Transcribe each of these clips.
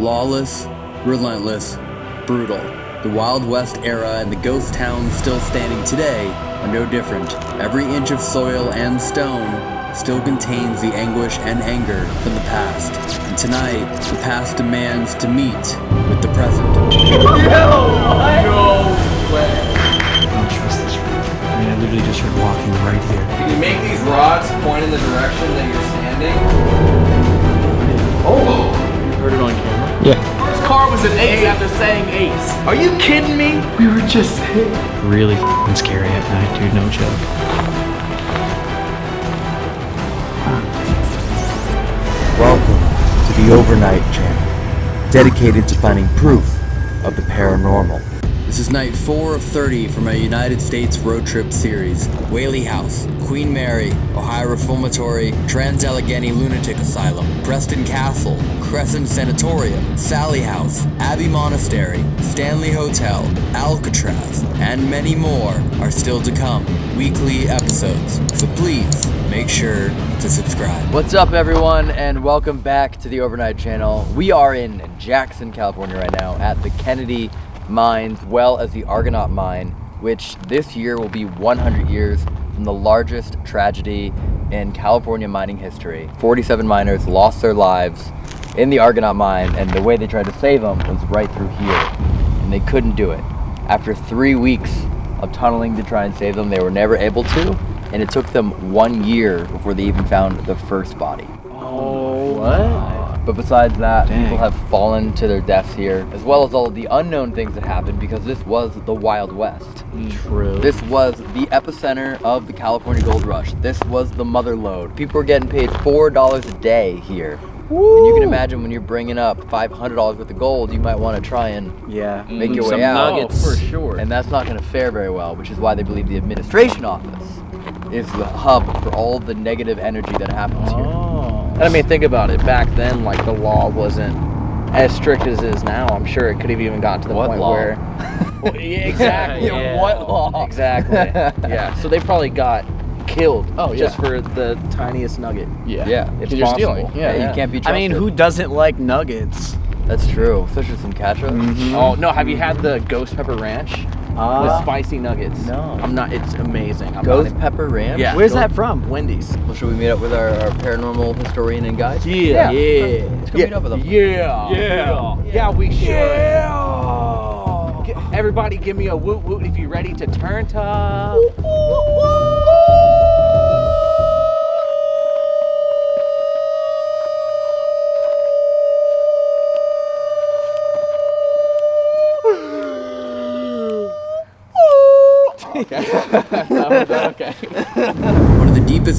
Lawless, relentless, brutal. The Wild West era and the ghost towns still standing today are no different. Every inch of soil and stone still contains the anguish and anger from the past. And tonight, the past demands to meet with the present. no! No way! I don't trust this room. I mean, I literally just heard walking right here. Can you make these rods point in the direction that you're standing? Oh! You Heard it on camera. First car was an ace after saying ace. Are you kidding me? We were just hit. Really f***ing scary at night, dude. No joke. Welcome to the Overnight Channel, dedicated to finding proof of the paranormal. This is night 4 of 30 from our United States road trip series. Whaley House, Queen Mary, Ohio Reformatory, Trans Allegheny Lunatic Asylum, Preston Castle, Crescent Sanatorium, Sally House, Abbey Monastery, Stanley Hotel, Alcatraz, and many more are still to come. Weekly episodes. So please make sure to subscribe. What's up, everyone, and welcome back to the Overnight Channel. We are in Jackson, California right now at the Kennedy Mines, well as the Argonaut Mine, which this year will be 100 years from the largest tragedy in California mining history. 47 miners lost their lives in the Argonaut Mine, and the way they tried to save them was right through here, and they couldn't do it. After three weeks of tunneling to try and save them, they were never able to, and it took them one year before they even found the first body. Oh, what? But besides that, Dang. people have fallen to their deaths here, as well as all of the unknown things that happened because this was the Wild West. Mm. True. This was the epicenter of the California Gold Rush. This was the mother lode. People were getting paid $4 a day here. And you can imagine when you're bringing up $500 worth of gold, you might want to try and yeah. make mm. your Some way out. nuggets. Oh, for sure. And that's not going to fare very well, which is why they believe the administration office is the hub for all the negative energy that happens here. Oh. And I mean, think about it. Back then, like the law wasn't as strict as it is now. I'm sure it could have even gotten to the What point law? where. Well, yeah, exactly. Yeah. What law? Exactly. yeah. So they probably got killed. Oh, Just yeah. for the tiniest nugget. Yeah. Yeah. If you're possible. stealing. Yeah, Yeah. you can't be Trusted. I mean, who doesn't like nuggets? That's true, especially with some ketchup. Oh no! Have you had the Ghost Pepper Ranch with Uh, spicy nuggets? no. I'm not. It's amazing. I'm Ghost not pepper ranch. Yeah. where's go- that from? Wendy's. Well, should we meet up with our, our paranormal historian and guide? Yeah. Yeah. Let's go meet up with them. Yeah. Yeah. Yeah, we should. G- Everybody give me a woot woot if you're ready to turn to. okay.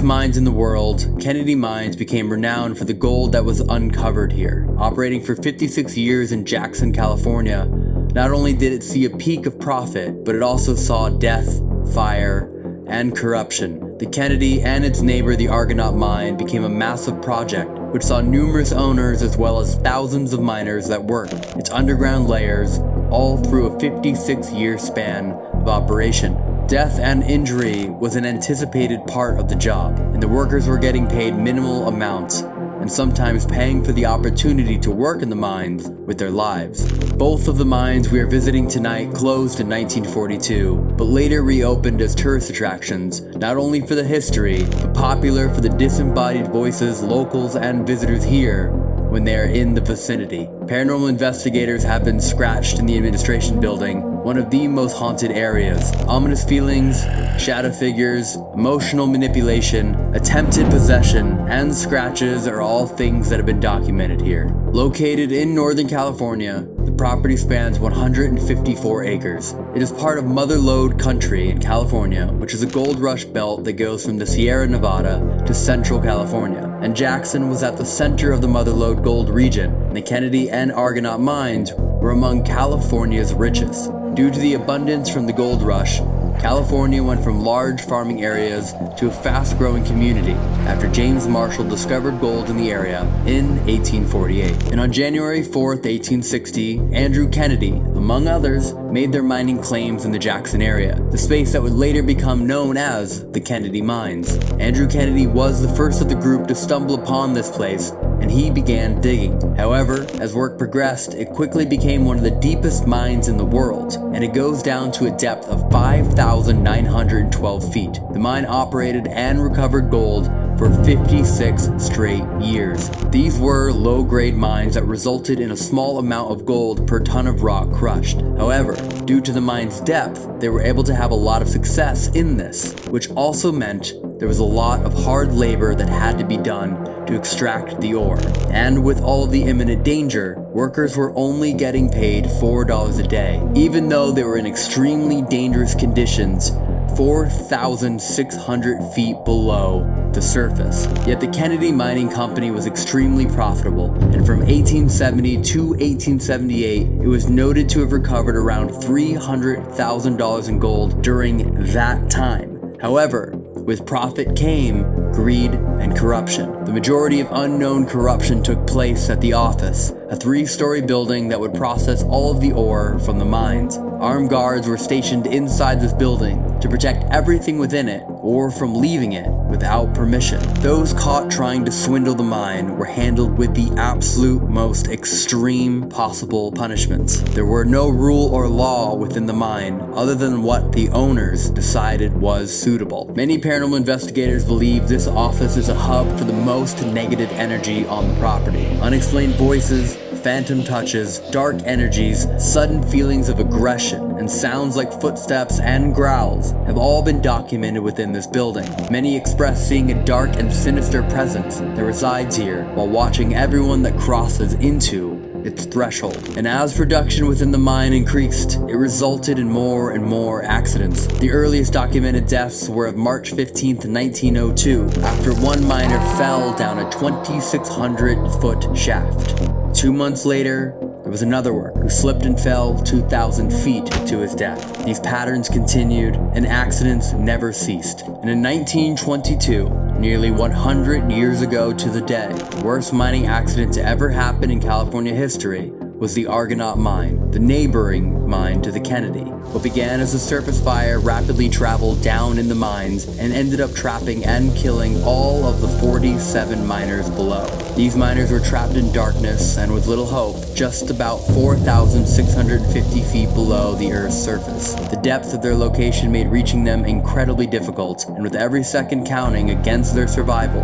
Mines in the world, Kennedy Mines became renowned for the gold that was uncovered here. Operating for 56 years in Jackson, California, not only did it see a peak of profit, but it also saw death, fire, and corruption. The Kennedy and its neighbor, the Argonaut Mine, became a massive project which saw numerous owners as well as thousands of miners that worked its underground layers all through a 56 year span of operation. Death and injury was an anticipated part of the job, and the workers were getting paid minimal amounts, and sometimes paying for the opportunity to work in the mines with their lives. Both of the mines we are visiting tonight closed in 1942, but later reopened as tourist attractions, not only for the history, but popular for the disembodied voices locals and visitors hear when they are in the vicinity. Paranormal investigators have been scratched in the administration building, one of the most haunted areas. Ominous feelings, shadow figures, emotional manipulation, attempted possession, and scratches are all things that have been documented here. Located in Northern California, property spans 154 acres. It is part of Mother Lode Country in California, which is a gold rush belt that goes from the Sierra Nevada to Central California. And Jackson was at the center of the Mother Lode Gold region, the Kennedy and Argonaut mines were among California's richest. Due to the abundance from the gold rush, California went from large farming areas to a fast growing community after James Marshall discovered gold in the area in 1848. And on January 4, 1860, Andrew Kennedy, among others, made their mining claims in the Jackson area, the space that would later become known as the Kennedy Mines. Andrew Kennedy was the first of the group to stumble upon this place and he began digging. However, as work progressed, it quickly became one of the deepest mines in the world, and it goes down to a depth of 5,912 feet. The mine operated and recovered gold for 56 straight years. These were low grade mines that resulted in a small amount of gold per ton of rock crushed. However, due to the mine's depth, they were able to have a lot of success in this, which also meant there was a lot of hard labor that had to be done to extract the ore. And with all the imminent danger, workers were only getting paid $4 a day, even though they were in extremely dangerous conditions 4,600 feet below the surface. Yet the Kennedy Mining Company was extremely profitable, and from 1870 to 1878, it was noted to have recovered around $300,000 in gold during that time. However, with profit came greed and corruption. The majority of unknown corruption took place at the office, a three story building that would process all of the ore from the mines. Armed guards were stationed inside this building to protect everything within it or from leaving it without permission. Those caught trying to swindle the mine were handled with the absolute most extreme possible punishments. There were no rule or law within the mine other than what the owners decided was suitable. Many paranormal investigators believe this office is a hub for the most negative energy on the property. Unexplained voices, phantom touches, dark energies, sudden feelings of aggression, and sounds like footsteps and growls have all been documented within this building. Many express seeing a dark and sinister presence that resides here while watching everyone that crosses into its threshold. And as production within the mine increased, it resulted in more and more accidents. The earliest documented deaths were of March 15, 1902, after one miner fell down a 2,600 foot shaft. Two months later, there was another worker who slipped and fell 2,000 feet to his death. These patterns continued, and accidents never ceased. And in 1922, nearly 100 years ago to the day, the worst mining accident to ever happen in California history was the Argonaut Mine, the neighboring mine to the Kennedy. What began as a surface fire rapidly traveled down in the mines and ended up trapping and killing all of the 47 miners below. These miners were trapped in darkness and with little hope, just about 4,650 feet below the Earth's surface. The depth of their location made reaching them incredibly difficult, and with every second counting against their survival,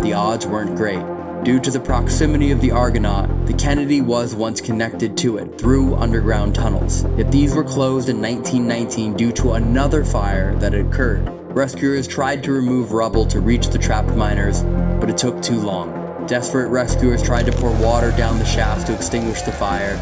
the odds weren't great. Due to the proximity of the Argonaut, the Kennedy was once connected to it through underground tunnels. Yet these were closed in 1919 due to another fire that had occurred. Rescuers tried to remove rubble to reach the trapped miners, but it took too long. Desperate rescuers tried to pour water down the shafts to extinguish the fire,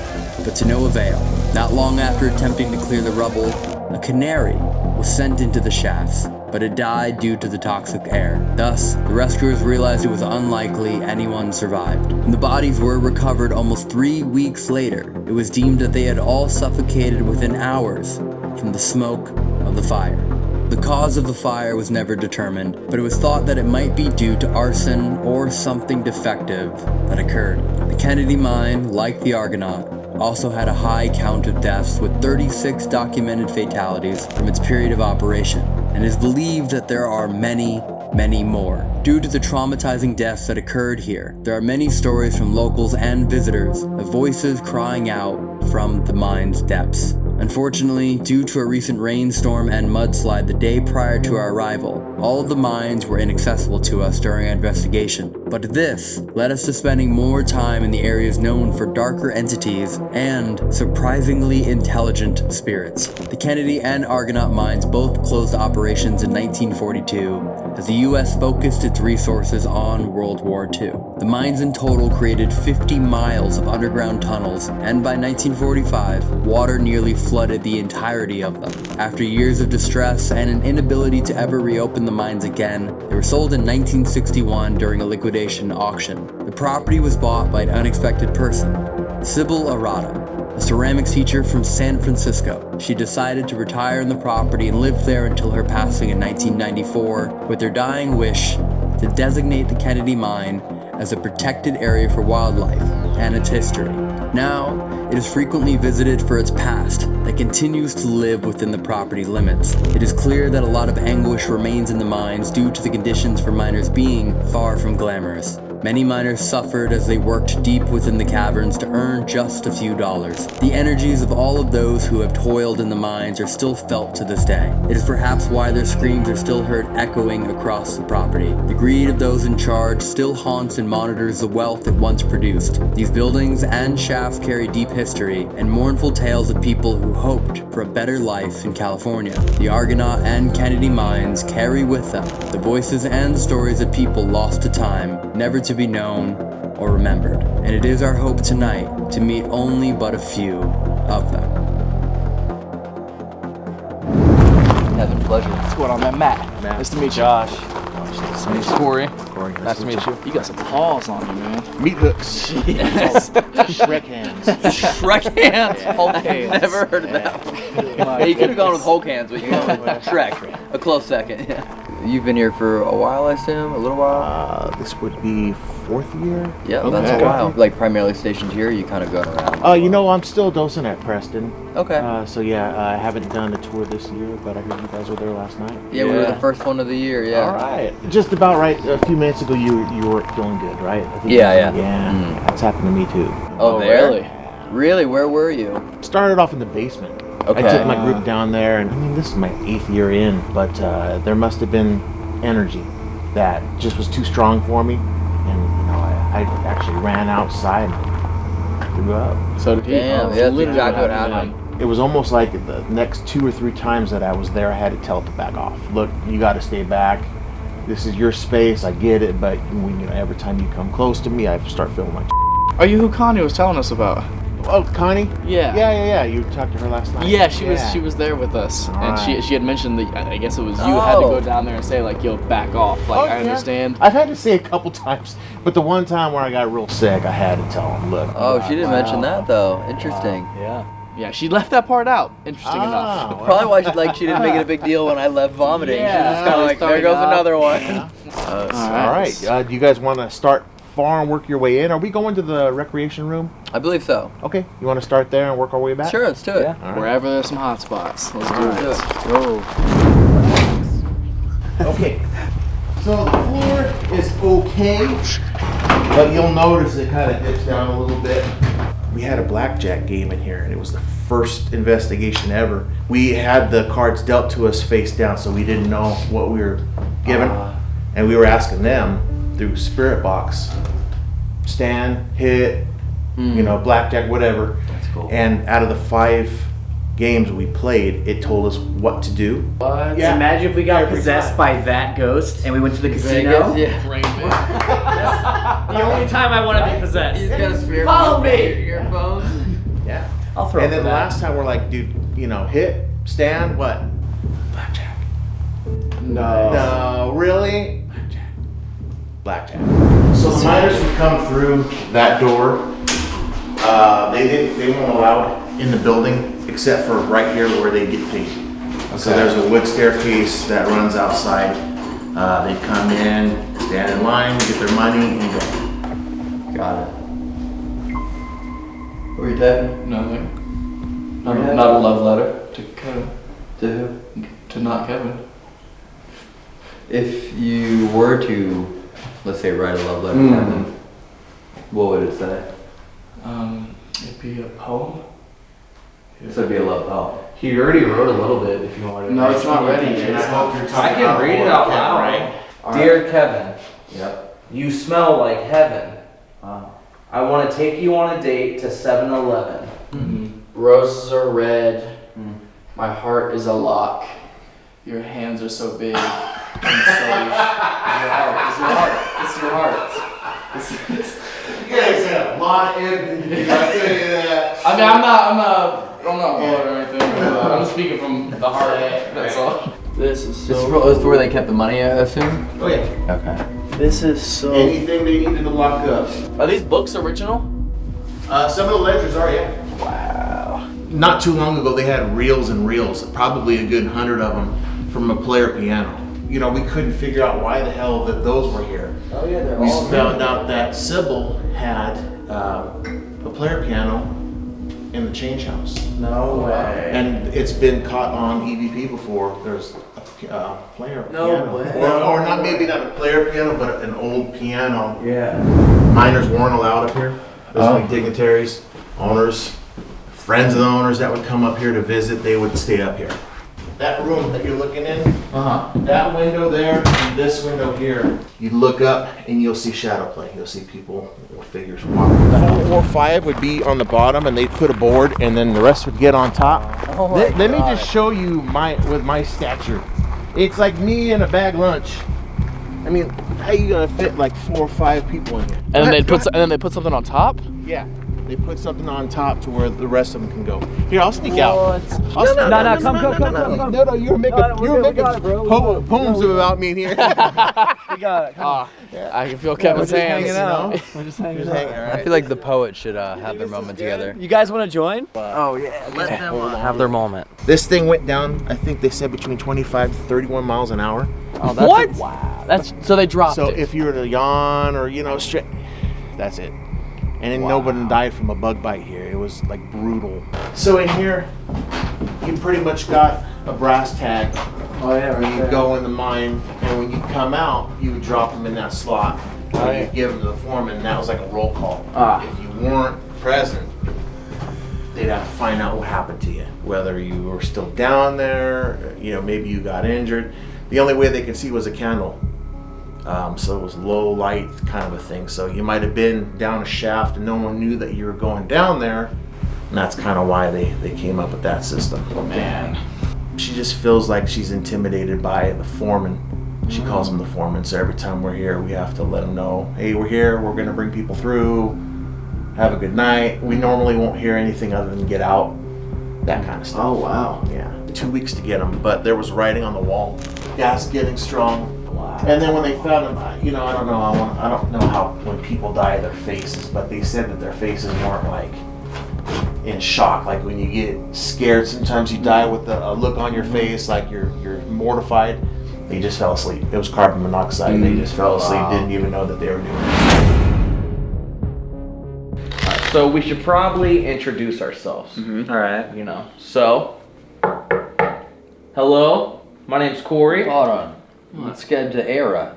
but to no avail. Not long after attempting to clear the rubble, a canary was sent into the shafts, but it died due to the toxic air. Thus, the rescuers realized it was unlikely anyone survived. When the bodies were recovered almost three weeks later, it was deemed that they had all suffocated within hours from the smoke of the fire. The cause of the fire was never determined, but it was thought that it might be due to arson or something defective that occurred. The Kennedy mine, like the Argonaut, also had a high count of deaths with 36 documented fatalities from its period of operation, and is believed that there are many, many more. Due to the traumatizing deaths that occurred here, there are many stories from locals and visitors of voices crying out from the mine's depths. Unfortunately, due to a recent rainstorm and mudslide the day prior to our arrival, all of the mines were inaccessible to us during our investigation. But this led us to spending more time in the areas known for darker entities and surprisingly intelligent spirits. The Kennedy and Argonaut mines both closed operations in 1942 as the US focused its resources on World War II. The mines in total created 50 miles of underground tunnels, and by 1945, water nearly flooded the entirety of them. After years of distress and an inability to ever reopen the mines again, they were sold in 1961 during a liquidation auction. The property was bought by an unexpected person, Sybil Arata, a ceramics teacher from San Francisco. She decided to retire in the property and live there until her passing in 1994 with her dying wish to designate the Kennedy Mine as a protected area for wildlife and its history. Now, it is frequently visited for its past that continues to live within the property limits. It is clear that a lot of anguish remains in the mines due to the conditions for miners being far from glamorous. Many miners suffered as they worked deep within the caverns to earn just a few dollars. The energies of all of those who have toiled in the mines are still felt to this day. It is perhaps why their screams are still heard echoing across the property. The greed of those in charge still haunts and monitors the wealth it once produced. These buildings and shafts carry deep history and mournful tales of people who hoped for a better life in California. The Argonaut and Kennedy mines carry with them the voices and stories of people lost to time, never to be known or remembered. And it is our hope tonight to meet only but a few of them. Having pleasure. What's going on, man? Matt. Nice to meet you. Josh. Nice to meet you. Corey. Nice to meet you. You got some paws on you, man. Meat hooks. Yes. Shrek hands. Shrek hands. Hulk hands. Never heard of that. Hey, you could have gone with Hulk hands, but you went with Shrek. A close second. Yeah. You've been here for a while, I assume. A little while. Uh, this would be fourth year. Yeah, okay. that's a while. Like primarily stationed here. You kind of going around. Uh, you know, I'm still dosing at Preston. Okay. Uh, so yeah, I haven't done a tour this year, but I heard you guys were there last night. yeah, we were the first one of the year. Yeah. All right. Just about right. A few minutes ago, you you weren't feeling good, right? I think Yeah, you- yeah. Yeah. Mm. That's happened to me too. Oh, Oh, really? Really? Where were you? Started off in the basement. Okay. I took my group down there, and I mean, this is my eighth year in, but uh, there must have been energy that just was too strong for me, and you know, I, I actually ran outside and threw up. So did he. Damn, Oh, yeah, that's literally exactly what happened. happened. It was almost like the next two or three times that I was there, I had to tell it to back off. Look, you got to stay back. This is your space. I get it, but when you know, every time you come close to me, I start feeling like. Are you who Connie was telling us about? Oh, Connie. Yeah. Yeah, yeah, yeah. You talked to her last night. Yeah, she was she was there with us, and she she had mentioned that I I guess it was you had to Oh. go down there and say like, "Yo, back off." Like, Oh, I yeah. understand. I've had to say a couple times, but the one time where I got real sick, I had to tell him, look. Oh, she didn't wow. mention that though. Interesting. Yeah. Yeah, she left that part out. Interesting Ah, enough. well. Probably why she like she didn't make it a big deal when I left vomiting. Yeah, she was just kind of like, there goes off. another one. Uh, All right. Uh, do you guys want to start far and work your way in? Are we going to the recreation room? I believe so. Okay. You want to start there and work our way back? Sure, let's do it. Yeah. All right. Wherever there's some hot spots, let's do Alright. it. Go. Okay. So the floor is okay, but you'll notice it kind of dips down a little bit. We had a blackjack game in here, and it was the first investigation ever. We had the cards dealt to us face down, so we didn't know what we were given, uh-huh. and we were asking them through Spirit Box, stand, hit, you know, hmm. blackjack, whatever. That's cool. And out of the five games we played, it told us what to do. What? Yeah. Imagine if we got Every possessed time. by that ghost and we went to the casino. Vegas, yeah. The only time I want to be possessed. He's got a spear. Follow me. Earphones. Yeah. I'll throw and then the last time we're like, dude, you know, hit, stand, what? Blackjack. No. No, really? Blackjack. Blackjack. So the miners would come through that door. Uh, they didn't. They weren't allowed in the building except for right here where they get paid. So there's a wood staircase that runs outside. Uh, they come in, stand in line, get their money, and go. Got it. What were you typing? Nothing. Yeah. Not, not a love letter to Kevin. To who? To not Kevin. If you were to, let's say, write a love letter Hmm. to Kevin, what would it say? Um, it'd be a poem. So it'd be a love poem. He already wrote a little bit if you wanted to. No, it's not ready. It's I can read it out loud. right? Dear Kevin, Yep. you smell like heaven. Wow. I want to take you on a date to 7 Eleven. Mm-hmm. Roses are red. Mm. My heart is a lock. Your hands are so big. And so your heart. It's your heart. It's your heart. It's, it's, You guys had a lot of empathy. I tell that. I mean, I'm not. I'm not. I'm not bored or anything. But I'm speaking from the heart. That's all. This is This is so. for- this is where they kept the money, I assume? Oh yeah. Okay. This is so. Anything they needed to lock up. Are these books original? Uh, some of the ledgers are, yeah. Wow. Not too long ago, they had reels and reels, probably a good hundred of them, from a player piano. You know, we couldn't figure out why the hell that those were here. Oh yeah, they're We all. found out that Sybil had um, a player piano in the change house. No way. And it's been caught on EVP before. There's a uh, player No piano. way. Or, or not maybe not a player piano, but an old piano. Yeah. Miners weren't allowed up here. There's only dignitaries, owners, friends of the owners that would come up here to visit. They would stay up here. That room that you're looking in, Uh huh. that window there, and this window here, you look up and you'll see shadow play. You'll see people or figures walking. Four or five would be on the bottom, and they'd put a board, and then the rest would get on top. Oh let, let me just show you my with my stature. It's like me and a bag lunch. I mean, how you gonna fit like four or five people in here? And then they put and then they put something on top. Yeah. They put something on top to where the rest of them can go. Here, I'll sneak out. I'll sneak- No, no, come, come, come, come, come. No, no, you're making, Got it, we're you're making got it, po- it. poems about me here. We got it. Come on. I can feel Kevin's We're hands. hanging you know? We're just hanging out. hanging, I feel like the poets should uh, have their moment together. You guys want to join? Oh yeah. Let them uh, have their moment. This thing went down, I think they said between 25 to 31 miles an hour. Oh, that's What? wow. That's so they dropped So it. if you were to yawn or, you know, straight, that's it. And then nobody died from a bug bite here. It was like brutal. So in here, you pretty much got a brass tag. Oh yeah. When you go in the mine, and when you come out, you would drop them in that slot. And you give them to the foreman, and that was like a roll call. Ah. If you weren't present, they'd have to find out what happened to you. Whether you were still down there, you know, maybe you got injured. The only way they could see was a candle. Um, so it was low light kind of a thing. So you might have been down a shaft and no one knew that you were going down there. And that's kind of why they, they came up with that system. Man. She just feels like she's intimidated by the foreman. She calls him the foreman. So every time we're here, we have to let him know, hey, we're here. We're going to bring people through. Have a good night. We normally won't hear anything other than get out. That kind of stuff. Oh wow. Yeah. Two weeks to get them, but there was writing on the wall. Gas getting strong. And then when they found them, I- you know, I don't know, I, want, I don't know how when people die their faces, but they said that their faces weren't like in shock. Like when you get scared, sometimes you die with a, a look on your face, like you're you're mortified. They just fell asleep. It was carbon monoxide. They just fell asleep. Wow. Didn't even know that they were doing it. So we should probably introduce ourselves. Mm-hmm. All right. You know. So, hello. My name's Corey. Hold on. Let's get to Era.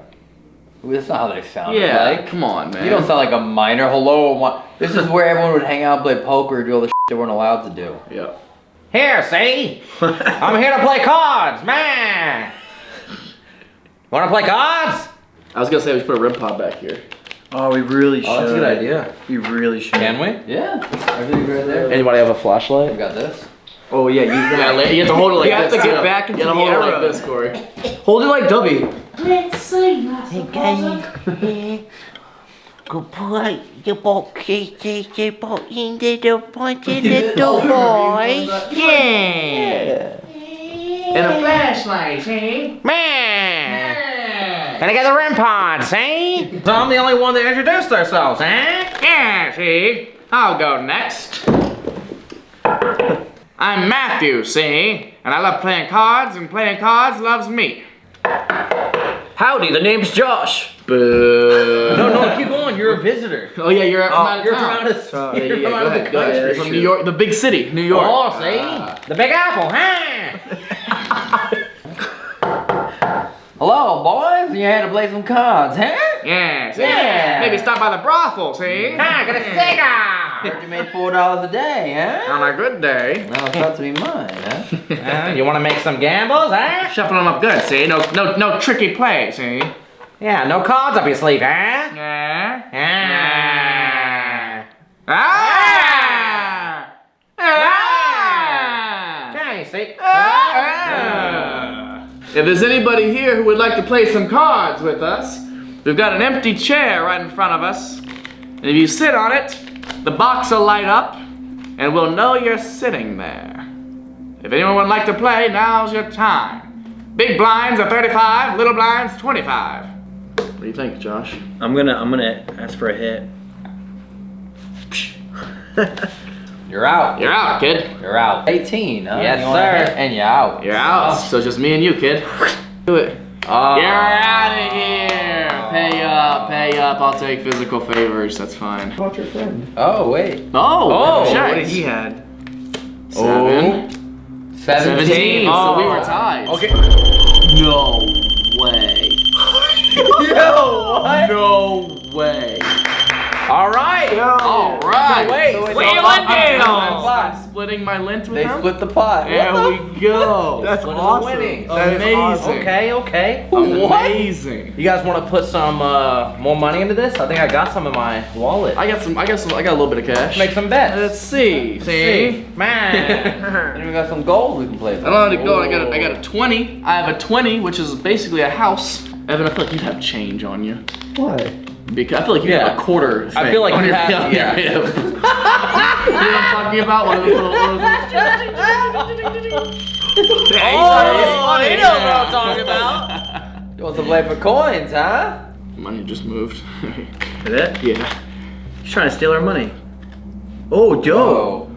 That's not how they sound. Yeah. Like. Come on, man. You don't sound like a miner. Hello. This is where everyone would hang out, play poker, do all the shit they weren't allowed to do. Yeah. Here, see? I'm here to play cards, man. Want to play cards? I was gonna say we should put a REM pod back here. Oh, we really should. Oh, that's a good idea. We really should. Can we? Yeah. Everything's right there. Anybody have a We flashlight? got this. Oh yeah, use Yeah, that. like- you have to hold it like You have this. to get back into you gotta the hold it like this, Corey. Hold it like W. Good boy, the boxes, the box in the pointed little boy. Yeah. And a flashlight, see? Man! And I got the REM pod, see? So I'm the only one that introduced ourselves, eh? Yeah, see? I'll go next. I'm Matthew, see? And I love playing cards, and playing cards loves me. Howdy, the name's Josh. Boo. No, no, keep going. You're a visitor. Oh yeah, you're from oh, out of You're town. from out of, Yeah, you're yeah, from go out of the ahead, go country. You're from New York, the big city, New York. Oh, see? Ah. The Big Apple, huh? Hello, boys. You had to play some cards, huh? Yeah. Yeah. Maybe stop by the brothel, see? Ah, get a cigar! Heard you made four dollars a day, huh? On a good day. Now it's about to be mine, huh? Uh, you want to make some gambles, huh? Shuffle them up good, see? No, no, no tricky play, see? Yeah, no cards up your sleeve, huh? Yeah. Yeah. Ah! If there's anybody here who would like to play some cards with us, we've got an empty chair right in front of us. And if you sit on it, the box will light up, and we'll know you're sitting there. If anyone would like to play, now's your time. Big blinds are 35, little blinds 25. What do you think, Josh? I'm gonna I'm gonna ask for a hit. You're out. You're out, kid. You're out. 18, huh? Yes, You sir. And you're out. You're out. So it's just me and you, kid. Do it. Oh. You're out of here. Pay up, pay up. I'll take physical favors. That's fine. What about your friend? Oh, wait. Oh, Oh, check. What did he had? Seven. 17. 17. So we were Oh. tied. Okay. No way. Yo, what? No way. All right. All right. So wait, So so wait, I'm- I'm- I'm splitting my lint with They them. split the pot. There What we go. That's What is awesome. winning? That is Amazing. awesome. Okay, okay. Amazing. You guys want to put some uh, more money into this? I think I got some in my wallet. I got some. I got some. I got a little bit of cash. Make some bets. Let's see. See. Man. And we got some gold we can play. I don't know how to go. I got. A, I got a twenty. I have a twenty, which is basically a house. Evan, I feel like you have change on you. Why? Because I feel like you Yeah. have a quarter. I feel like on you your- have- on yeah. you know what I'm talking about? One of those little. One of those little oh, you know what I'm talking about. You want to play for coins, huh? Money just moved. Is it? yeah. He's trying to steal our money. Oh, Joe. Whoa.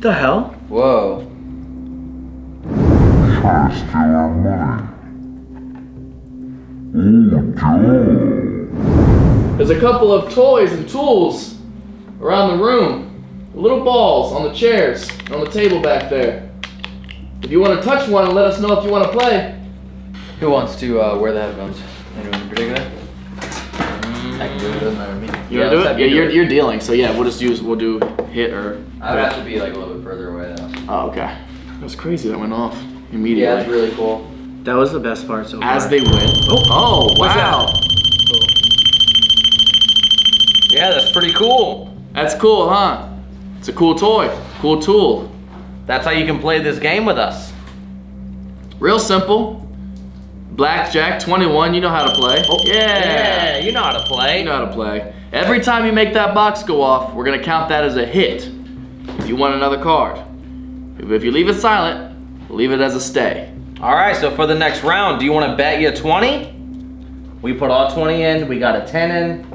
The hell? Whoa. There's a couple of toys and tools around the room. Little balls on the chairs, on the table back there. If you want to touch one, let us know if you want to play. Who wants to uh, wear the headphones? Anyone in particular? I can do it. Doesn't matter to me. You Yeah, want to do let's it? Yeah, you do you're, it. you're dealing. So yeah, we'll just use, we'll do hit or. I would have to be like a little bit further away though. Oh, okay. That was crazy. That went off immediately. Yeah, immediately. it's really cool. That was the best part so far. As they win. Oh, oh What's wow. Yeah, that's pretty cool. That's cool, huh? It's a cool toy. Cool tool. That's how you can play this game with us. Real simple. Blackjack 21, you know how to play. Oh, Yeah, you know how to play. You know how to play. Every time you make that box go off, we're gonna count that as a hit. If you want another card. If you leave it silent, leave it as a stay. All right, so for the next round, do you want to bet you 20? We put all 20 in, we got a 10 in.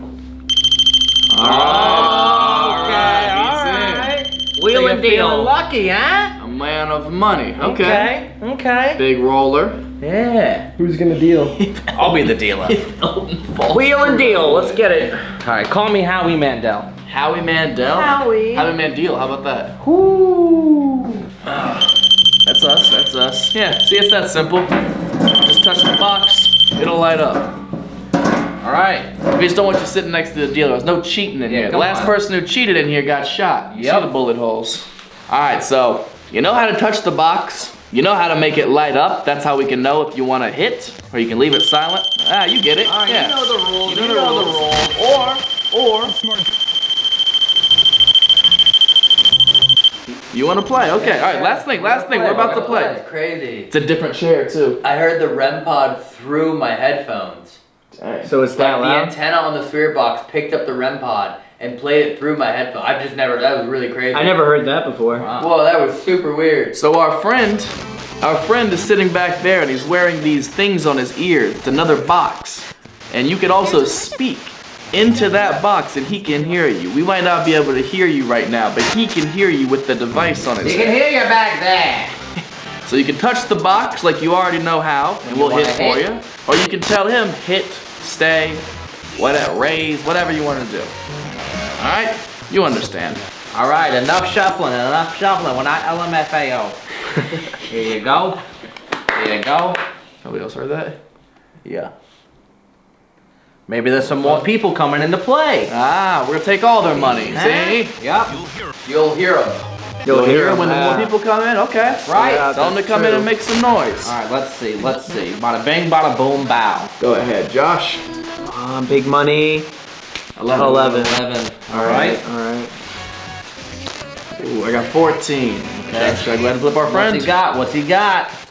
Alright. alright. He's Wheel So and you're deal. lucky, huh? in. A man of money. Okay. Okay, okay. Big roller. Yeah. Who's gonna deal? I'll be the dealer. Wheel and deal. Let's get it. All right, call me Howie Mandel. Howie Mandel. Howie. Howie Mandel. How about that? That's us. That's us. Yeah. See, it's that simple. Just touch the box. It'll light up. All right. We just don't want you sitting next to the dealer. There's no cheating in Yeah, here. The last on. person who cheated in here got shot. You Yep. see the bullet holes. All right, so you know how to touch the box. You know how to make it light up. That's how we can know if you want to hit or you can leave it silent. Ah, you get it. All right, yeah. you know the rules. You know the rules. Or, or. You want to play? Okay. All right. Last thing. Last thing. We're about to play. It's crazy. It's a different chair too. I heard the REM pod through my headphones. So it's that Like the antenna on the spirit box picked up the REM pod and played it through my headphones. I've just never. That was really crazy. I never heard that before. Wow. Whoa, that was super weird. So our friend, our friend is sitting back there and he's wearing these things on his ears. It's another box. And you can also speak into that box and he can hear you. We might not be able to hear you right now, but he can hear you with the device on his You can head. hear you back there. So you can touch the box like you already know how, and we'll hit for hit? you. Or you can tell him hit, stay, whatever, raise, whatever you want to do. All right? You understand. All right, enough shuffling, enough shuffling. We're not LMFAO. Here you go. Here you go. Nobody else heard that? Yeah. Maybe there's some more people coming into play. Ah, we're gonna take all their money. See? Yep. You'll hear them. You'll hear him, when the more people come in. Okay. Right. Yeah, Tell them to come in and make some noise. All right, let's see. Let's see. Bada bang, bada boom, bow. Go ahead, Josh. Um, big money. 11. 11. 11. All right. All right. Ooh, I got 14. Okay. Should I go ahead and flip our friend? What's he got? What's he got?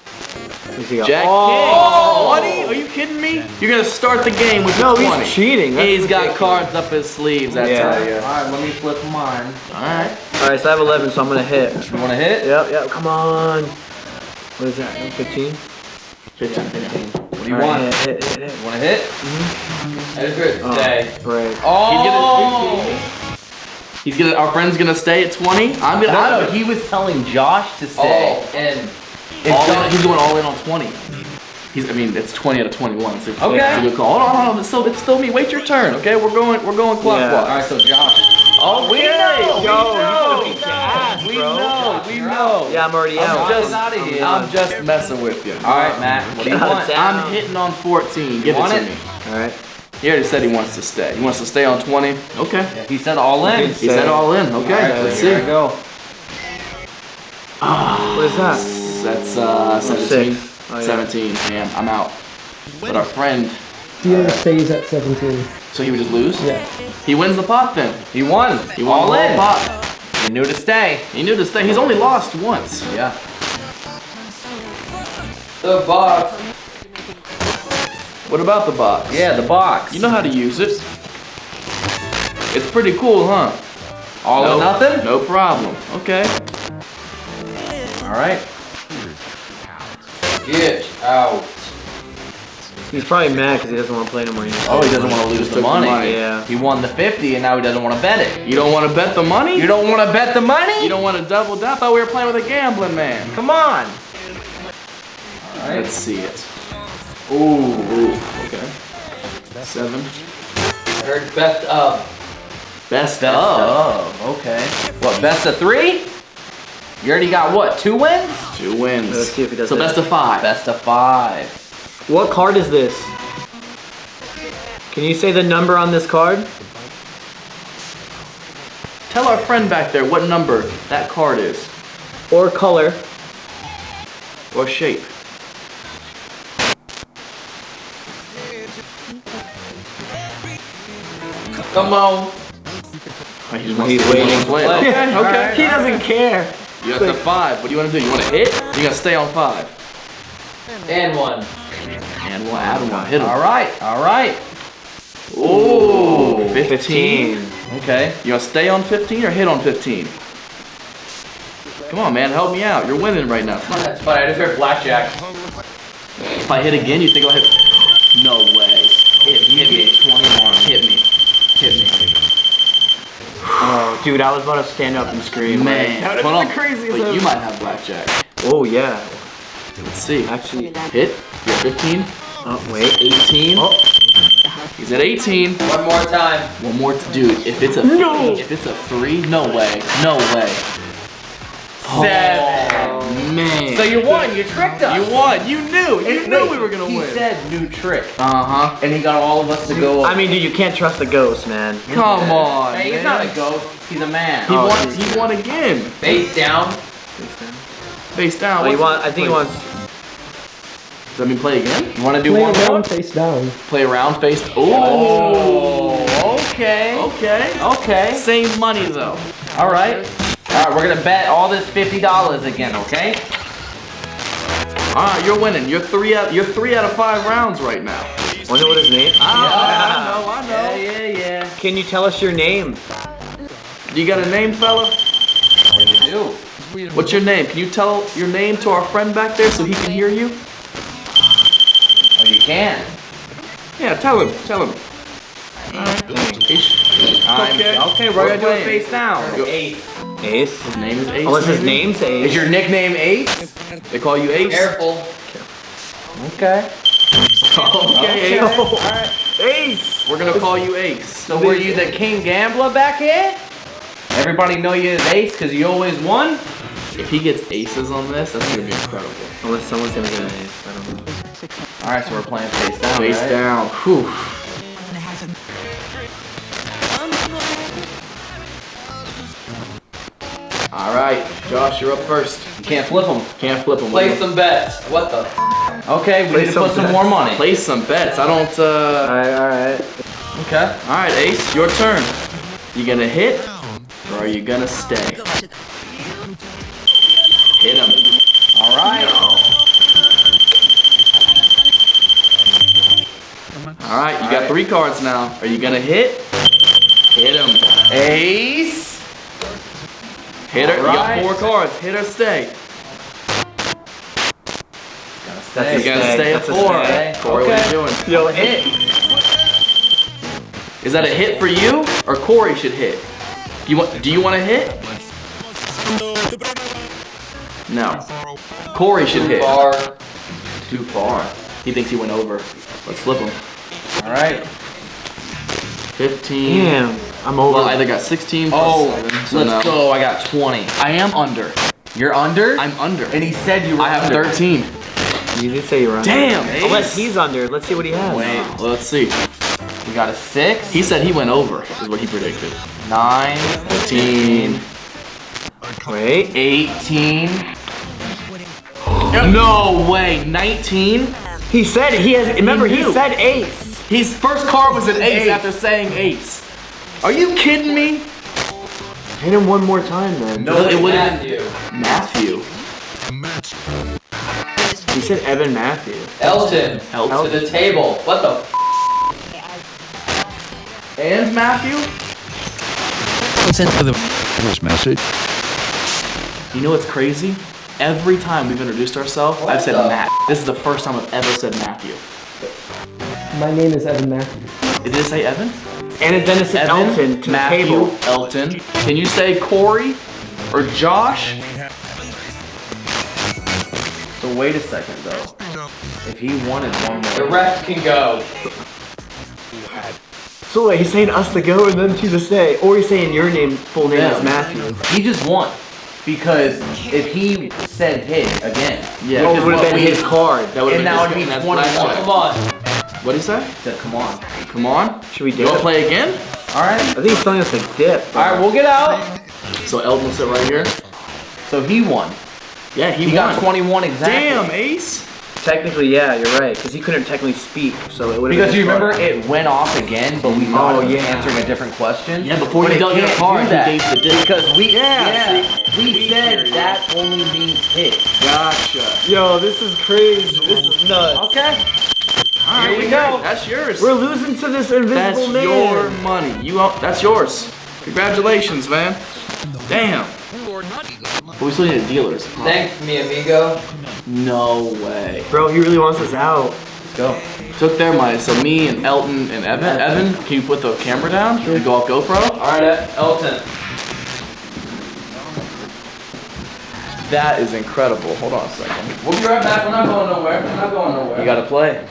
Jack oh! King. 20? Are you kidding me? You're gonna start the game with No, the 20. he's cheating. That's He's got cards up his sleeves, I Yeah. tell you. All right, let me flip mine. Alright. All right, so I have 11, so I'm gonna hit. You want to hit? Yep, yep. Come on. What is that? 15. 15. 15. What do you All right, want? Hit, hit, hit, hit. You want to hit? I just heard Oh, stay. Right. Oh! He's gonna. Our friend's gonna stay at 20. I'm gonna. No, I'm, no, he was telling Josh to stay. Oh, and all in, he's going all in on 20. He's. I mean, it's 20 out of 21. So Okay. It's a good call. Hold on, hold on. It's still, it's still me. Wait your turn. Okay, we're going. We're going clockwise. All right, so Josh. Oh, we know, Yo, we know. you beat your ass, We know. We know. Yeah, I'm already out. I'm out. of here. I'm just messing with you. All right, Matt. What do you want? I'm hitting on 14. Give Want it to it? me. All right. He already said he wants to stay. He wants to stay on 20. Okay. He said all in. He said all in. Okay. All right, Let's here see. we go. What is that? That's uh 17. Six. Oh, yeah. 17. Man, I'm out. But our friend, Dealer stays at 17. so he would just lose? Yeah. He wins the pot then. He won. He won all the whole in. pot. He knew to stay. He knew to stay. He's only lost once. Yeah. The box. What about the box? Yeah, the box. You know how to use it. It's pretty cool, huh? all no, or nothing. No problem. Okay. All right. Get out. He's probably mad because he doesn't want to play no more. Oh, he doesn't want to lose the took the money. money. Yeah. He won the 50 and now he doesn't want to bet it. You don't want to bet the money? You don't want to bet the money? You don't want to double down? I thought we were playing with a gambling man. Come on. Let's see it. Ooh, ooh, okay. Seven. I heard best of. Best, Best of. of. Okay. What, best of three? You already got what, two wins? Two wins. Let's see if he does So that. best of five. Best of five. What card is this? Can you say the number on this card? Tell our friend back there what number that card is. Or color? Or shape. Come on. He just wants He's to- waiting. wants to play. Play. Okay, okay. He doesn't care. You got the five. What do you want to do? You want to hit? You got to stay on five. And one. And we'll add one. Hit him. All right, all right. Ooh, 15. Okay. You want to stay on 15 or hit on 15? Come on, man. Help me out. You're winning right now. That's fine. I just heard blackjack. If I hit again, you think I'll hit? No way. Hit, hit me. 21. Hit me. Hit me. Oh, dude, I was about to stand up and scream. Man, Like, hold on. crazy But you might have blackjack. Oh, yeah. Let's see. Actually, Hit. You're 15. oh, wait. 18. Oh. He's at 18. One more time. One more to do. If it's a No. if it's a three, no way. No way. Seven. Oh. Man. So you won. You tricked us. You won. You knew. You Wait, knew we were gonna he win. He said new trick. Uh huh. And he got all of us to go. I mean, dude, you can't trust the ghost, man. Come on. Hey, he's man. not a ghost. He's a man. He Oh, won. geez. He won again. Face down. Face down. Oh, you What's- want? I think he wants. Does that mean play again? You want to do Play one more? around, face down. Play around. Face. Oh, okay. Okay. Okay. Same money though. All right. All right, we're gonna bet all this fifty dollars again, okay? All right, you're winning. You're three out. You're three out of five rounds right now. Wonder what his name? Ah, I know. I know. Yeah, yeah, yeah. Can you tell us your name? You got a name, fella? What do you do? What's your name? Can you tell your name to our friend back there so he can hear you? Oh, you can. Yeah, tell him. Tell him. I'm- Okay. okay, we're gonna do it face down. Go- Ace. Ace. His name is Ace. Oh, what's his maybe? name's Ace? Is your nickname Ace? They call you Ace. Careful. Okay. Okay, Okay. Ace. Ace. We're gonna call you Ace. So were you the king gambler back here? Everybody know you as Ace because you always won? If he gets aces on this, that's gonna be incredible. Unless someone's gonna get an ace. I don't know. All right, so we're playing face down. Face right? down. Whew. All right, Josh, you're up first. You can't flip them. Can't flip them. Play some bets. What the? Okay, we Play need to some put some bets. more money. Play some bets. I don't. uh... Alright, alright. Okay. All right, Ace, your turn. You gonna hit, or are you gonna stay? Hit him. All right. All right, you got three cards now. Are you gonna hit? Hit him. Ace. Hit her. You got four cards. Hit or stay. That's You a gotta stay. stay at four. stay. Corey, what are you doing? Yo, hit. Is that a hit for you, or Corey should hit? Do you want? Do you want to hit? No. Corey should hit. Bar. Too far. He thinks he went over. Let's flip him. All right. 15. Damn. I'm over. Well, I either got 16 plus Oh, 7. So let's no. go. I got 20. I am under. You're under? I'm under. and he said you were I have under. 13. You did say you were under. Damn, Unless he's under. Let's see what he has. Wait, let's see. You got a six? He said he went over, is what he predicted. Nine, 15. Wait. 18. No way, 19? He said he has. Remember, he, knew. said ace. His first card was an ace, after saying ace. Are you kidding me? Hit him one more time, then. No, it would have been Matthew. Matthew. He said Evan Matthew. Elton. Elton. To the table. What the f? And Matthew? Listen for the first message. You know what's crazy? Every time we've introduced ourselves, I've said the- Matt. This is the first time I've ever said Matthew. My name is Evan Matthew. Did it say Evan? And then it said Evan, Elton to Matthew, the table. Elton. Can you say Corey or Josh? So wait a second though. If he wanted one more. The rest can go. So wait, he's saying us to go and them two to stay, or he's saying your name, full name Yeah. is Matthew. He just won. Because if he said hit again, yeah, Oh, it would have been his card. That would have been it'd his be and that's 21. Come on. What did he say? He said, come on. Come on. Should we You dip? wanna play again? Alright. I think he's telling us to dip. Alright, we'll get out. So Elton will sit right here. So he won. Yeah, he, He won. got 21 exactly. Damn, Ace. Technically, yeah, you're right, because he couldn't technically speak, so it would have Because you remember it went off again, but we thought Oh, it was yeah. answering a different question. Yeah, before But you it dealt your card, do he that. gave the dip. Because we, Yeah, yeah, we said that only means hit. Gotcha. Yo, this is crazy. This is nuts. Okay. Alright, Here we go. That's yours. We're losing to this invisible That's man. your money. You own, that's yours. Congratulations, man. Damn. But we still need a dealer's. Thanks, mi amigo. No way. Bro, he really wants us out. Let's go. Took their money. So me and Elton and Evan. Evan, can you put the camera down and go off GoPro? Alright, Elton. That is incredible. Hold on a second. We'll be right back. We're not going nowhere. We're not going nowhere. You gotta play.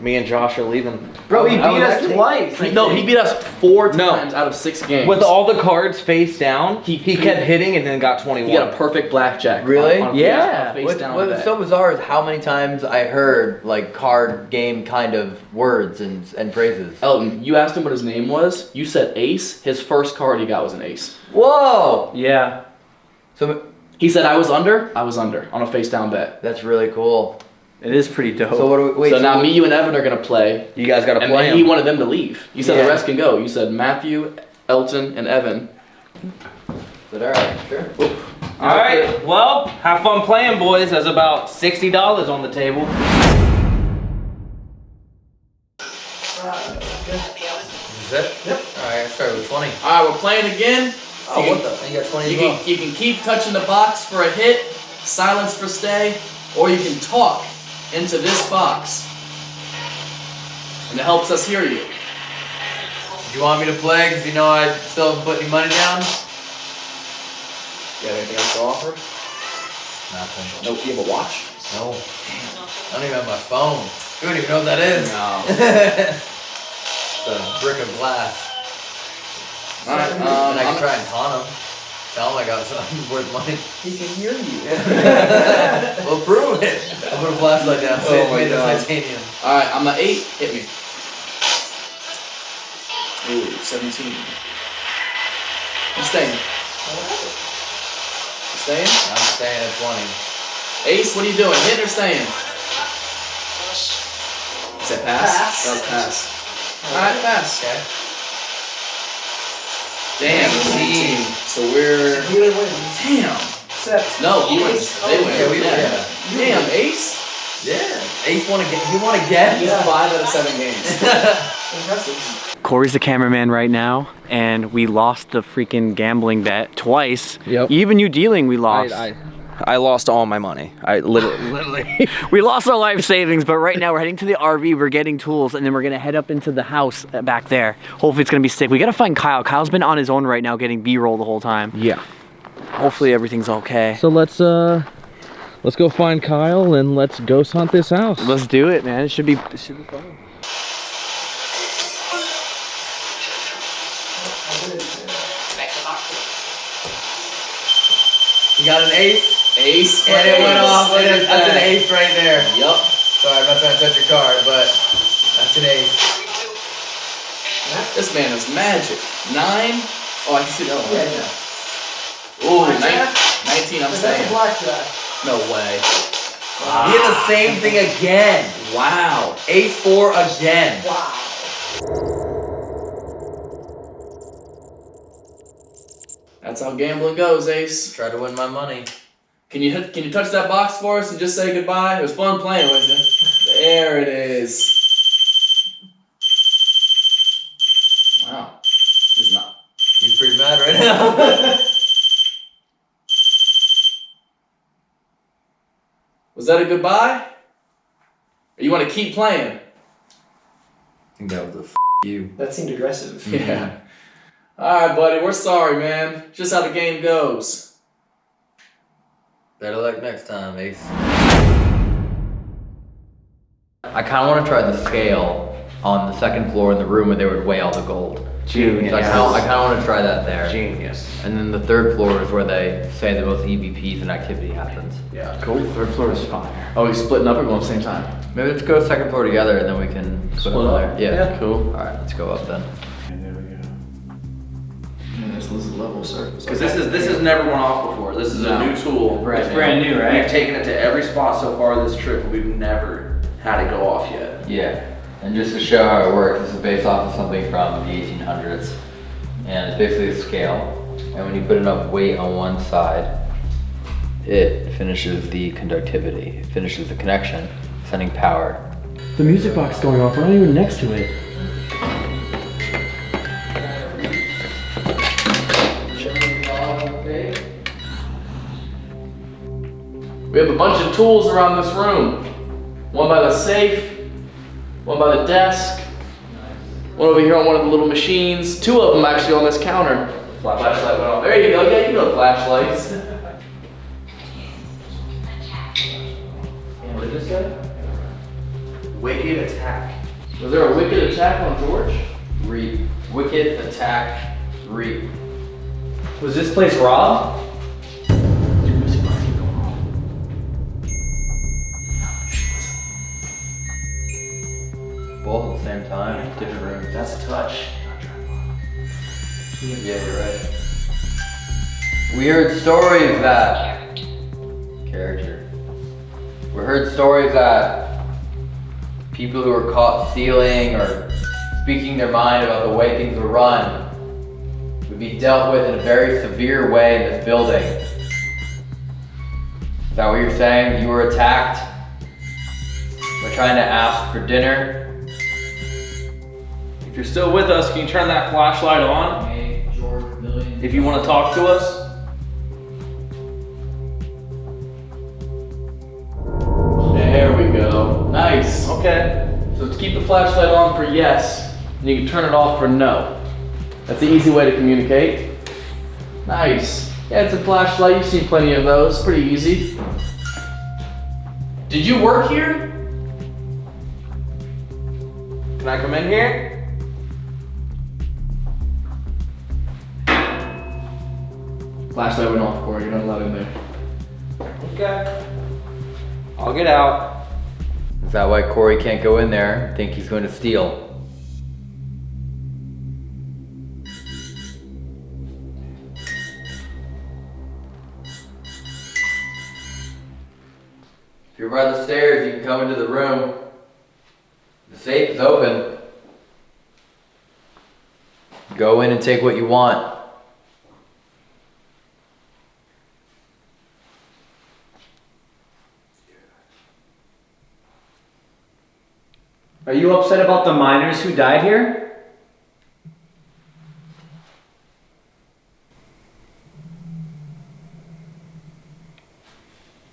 Me and Josh are leaving. Bro, he beat I us actually- twice. He- no, he beat us four No. times out of six games. With all the cards face down, he, he kept hitting and then got 21. he got a perfect blackjack. Really? on- on- yeah. on face What, down what was so bizarre is how many times I heard like card game kind of words and and phrases. Elton, you asked him what his name was. You said ace. His first card he got was an ace. Whoa! Yeah. So He said I was under. I was under on a face down bet. that's really cool. It is pretty dope. So what do we wait? so now me, you, and Evan are gonna play. you guys got to And play then he wanted them to leave. You said Yeah. the rest can go. You said Matthew, Elton, and Evan. But all right, sure. All right, well, have fun playing, boys. There's about sixty dollars on the table. Is that? Yep. All right, I started with 20. All right, we're playing again. Oh, you what can, the? You got 20 you as well. can, you can keep touching the box for a hit, silence for stay, or you can talk into this box. And it helps us hear you. Do you want me to play? Because you know I still haven't put any money down. You have anything else to offer? Nothing. Nope. You have a watch? No. I don't even have my phone. You don't even know what that is. No. it's a brick of glass. All right. and Um, I can I'm- try and taunt him. Tell him I got something worth money. he can hear you. well, prove it. I put a flashlight down. Oh Say it's my made of God. titanium. All right, I'm at eight. Hit me. Ooh, 17. I'm staying. You staying? I'm staying at 20. Ace, what are you doing? Hitting or staying? Is that pass? Pass. That was pass. All right, pass. Okay. Damn, Team. So we're. Damn. No, you win. They win. Yeah, we win. yeah. Damn, Ace. Yeah. Ace want to get. You want to get? He's five out of seven games. Impressive. Corey's the cameraman right now, and we lost the freaking gambling bet twice. Yep. Even you dealing, we lost. I, I lost all my money. I literally, literally. we lost our life savings, but right now we're heading to the RV, we're getting tools, and then we're gonna head up into the house uh, back there. Hopefully it's gonna be sick. We gotta find Kyle. Kyle's been on his own right now getting B-roll the whole time. yeah. Hopefully everything's okay. So let's uh, let's go find Kyle and let's ghost hunt this house. Let's do it, man. It should be, it should be fun. You got an ace? Ace. And it went off. And it- that's an ace right there. Yup. Sorry, I'm not trying to touch your card, but that's an ace. This man is magic. Nine. Oh, I can see the other one. Ooh, nine, 19, I'm blackjack. No way. He did the same thing again. Wow. A4 again. Wow. That's how gambling goes, Ace. Try to win my money. Can you hit, can you touch that box for us and just say goodbye? It was fun playing with you. There it is. Wow. He's not. He's pretty mad right now. Was that a goodbye? Or you want to keep playing? I think that was a f- you. That seemed aggressive. Yeah. Alright, buddy, we're sorry, man. Just how the game goes. Better luck next time, Ace. I kind of want to try the scale on the second floor in the room where they would weigh all the gold. Genius. So I kind of I kind of want to try that there. Genius. And then the third floor is where they say the most EVPs and activity happens. Yeah. Cool. Third floor is fire. Oh, we splitting up or going at the same time? Maybe let's go second floor together and then we can split, Split up up? there. Yeah. Yeah, cool. All right, let's go up then. Man, this is level surface. Because this is this has never went off before. This is No. a new tool. Brand It's brand new, right? We've taken it to every spot so far this trip, but we've never had it go off yet. Yeah. And just to show how it works, this is based off of something from the 1800s. And it's basically a scale. And when you put enough weight on one side, it finishes the conductivity. It finishes the connection, sending power. The music box going off. We're not even next to it. We have a bunch of tools around this room. One by the safe, one by the desk, one over here on one of the little machines, two of them actually on this counter. Flashlight went off. There you go. Yeah, you know flashlights. What did this say? Wicked attack. Was there a wicked attack on George? Reap. Wicked attack. Reap. Was this place robbed? Both at the same time, different rooms. That's a touch. Yeah, you're right. We heard stories that character. We heard stories that people who were caught stealing or speaking their mind about the way things were run would be dealt with in a very severe way in this building. Is that what you're saying? You were attacked? We're trying to ask for dinner. You're still with us, can you turn that flashlight on? If you want to talk to us. There we go. Nice. Okay. So to keep the flashlight on for yes, and you can turn it off for no. That's the easy way to communicate. Nice. Yeah, it's a flashlight. You've seen plenty of those. Pretty easy. Did you work here? Can I come in here? Flashlight went off, Corey. You're not allowed in there. Okay. I'll get out. Is that why Corey can't go in there? Think he's going to steal? If you're by the stairs, you can come into the room. The safe is open. Go in and take what you want. Are you upset about the miners who died here?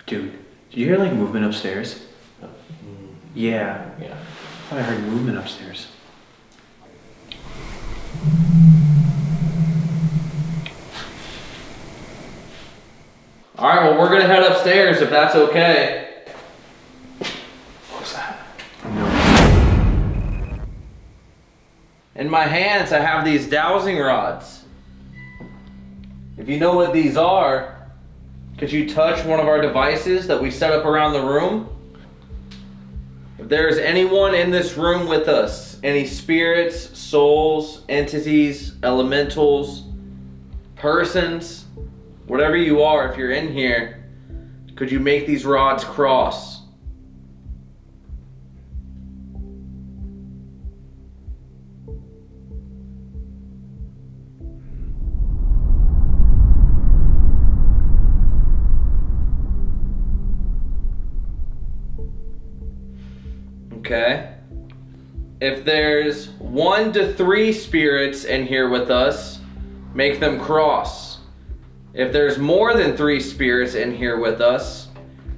Dude, did you hear like movement upstairs? Yeah. Yeah. I thought I heard movement upstairs. All right. Well, we're gonna head upstairs if that's okay. In my hands, I have these dowsing rods. If you know what these are, could you touch one of our devices that we set up around the room? If there's anyone in this room with us, any spirits, souls, entities, elementals, persons, whatever you are, if you're in here, could you make these rods cross? Okay. If there's one to three spirits in here with us, make them cross. If there's more than three spirits in here with us,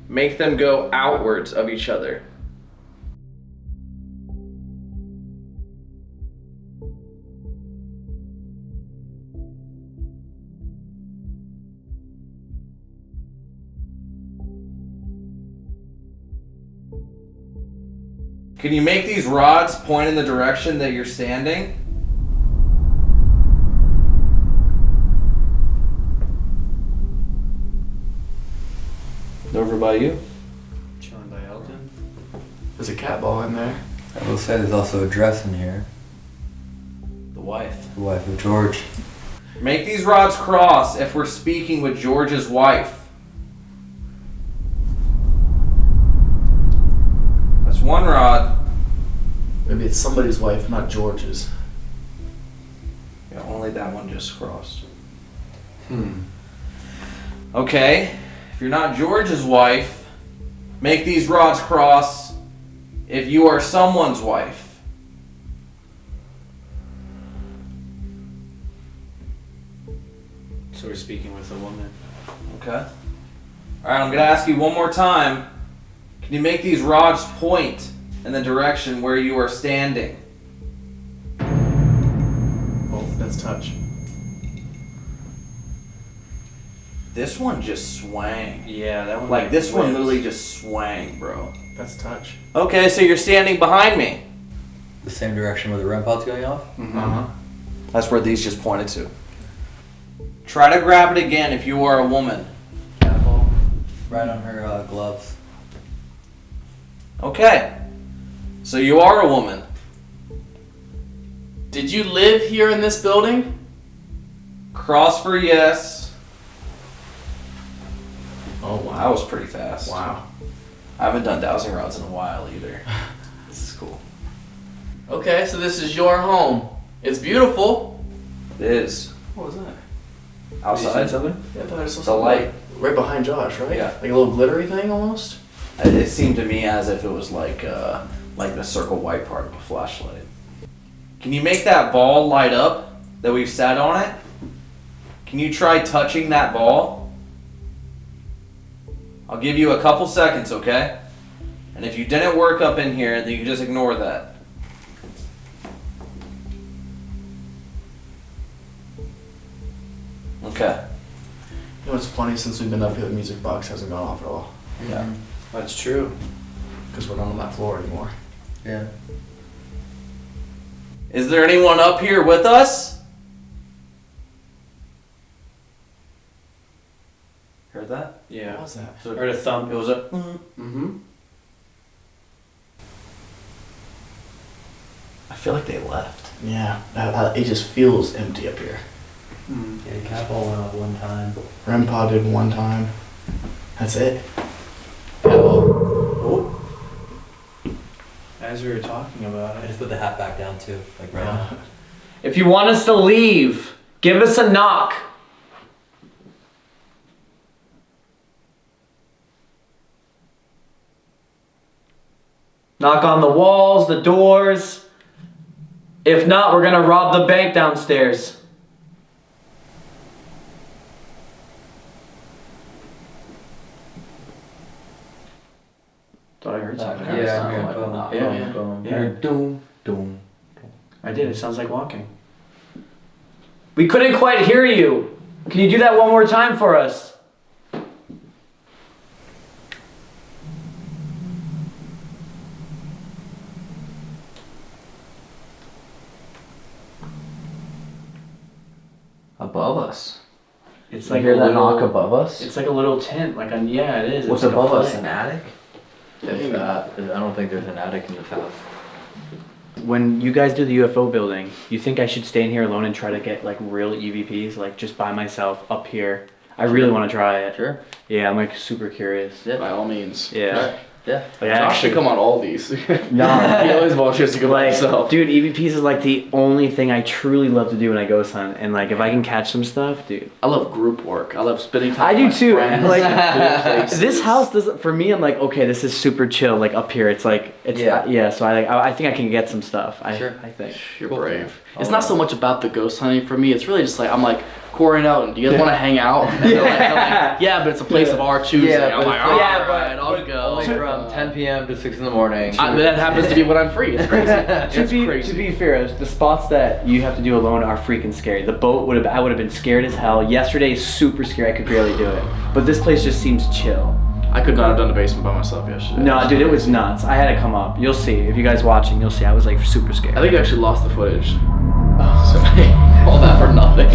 make them go outwards of each other. Can you make these rods point in the direction that you're standing? Over by you. Chilling by Elton. There's a cat ball in there. I will say there's also a dress in here. The wife. The wife of George. Make these rods cross if we're speaking with George's wife. One rod. Maybe it's somebody's wife, not George's. Yeah, only that one just crossed. Hmm. Okay, if you're not George's wife, make these rods cross if you are someone's wife. So we're speaking with a woman. Okay. Alright, I'm gonna ask you one more time. Can you make these rods point in the direction where you are standing? Oh, That's touch. This one just swang. Yeah, that one. Like this one literally just swang, bro. That's touch. Okay, so you're standing behind me. The same direction where the REM pod's going off? Uh huh. That's where these just pointed to. Try to grab it again if you are a woman. Cat. Right on her uh, gloves. Okay. So you are a woman. Did you live here in this building? Cross for yes. Oh That was pretty fast. Wow. I haven't done dowsing rods in a while either. this is cool. Okay, so this is your home. It's beautiful. It is. What was that? Outside. something? Yeah, I thought I saw The light. Right behind Josh, right? Yeah. Like a little glittery thing almost. It it seemed to me as if it was like uh, like the circle white part of a flashlight. Can you make that ball light up that we've sat on it? Can you try touching that ball? I'll give you a couple seconds, okay? And if you didn't work up in here, then you can just ignore that. Okay. You know what's funny? Since we've been up here, the music box hasn't gone off at all. Yeah. That's true. Because we're not on that floor anymore. Yeah. Is there anyone up here with us? Heard that? Yeah. What was that? So Heard a thump. It was a. Mm-hmm. I feel like they left. Yeah. I- I- it just feels empty up here. Yeah, cat ball went off one time. REM pod did one time. That's it. As we were talking about I it. just put the hat back down too, like right Yeah. now. If you want us to leave, give us a knock. Knock on the walls, the doors. If not, we're gonna rob the bank downstairs. Thought I heard something. Yeah, It sounded yeah, like a boom. knock. Yeah, Boom, yeah. boom. Yeah. Doom, doom. I did. It sounds like walking. We couldn't quite hear you. Can you do that one more time for us? Above us. It's You like hear a that little, knock above us? It's like a little tent. Like on yeah, it is. What's it's like a above us? An attic? If that, uh, I don't think there's an attic in this house. When you guys do the UFO building, you think I should stay in here alone and try to get like real EVPs, like just by myself up here? I really want to try it. Sure. Yeah, I'm like super curious. Yeah. By all means. Yeah. Yeah. Like, Josh should come on all these. No. he always volunteers to go by like, himself. dude, EVPs is like the only thing I truly love to do when I ghost hunt, and like if I can catch some stuff, dude. I love group work. I love spending time. I do too. friends, Like this house doesn't. For me, I'm like, okay, this is super chill. Like up here, it's like it's Yeah. yeah. yeah so I like I, I think I can get some stuff. I Sure. I think. You're Cool. brave. It's not so much about the ghost hunting for me. It's really just like I'm like Corey out. Do you guys want to hang out? And they're like, like, yeah, but it's a place of our choosing. Yeah, I'm but like, it's- all yeah, right, I'll go. Only from 10 p.m. to 6 in the morning. I, that happens to be when I'm free. It's crazy. to it's be crazy. to be fair, the spots that you have to do alone are freaking scary. The boat would have I would have been scared as hell. Yesterday is super scary. I could barely do it. But this place just seems chill. I could not have done the basement by myself yesterday. No, dude, it was nuts. I had to come up. You'll see if you guys watching. You'll see. I was like super scared. I think you actually lost the footage. Oh, So all that for nothing.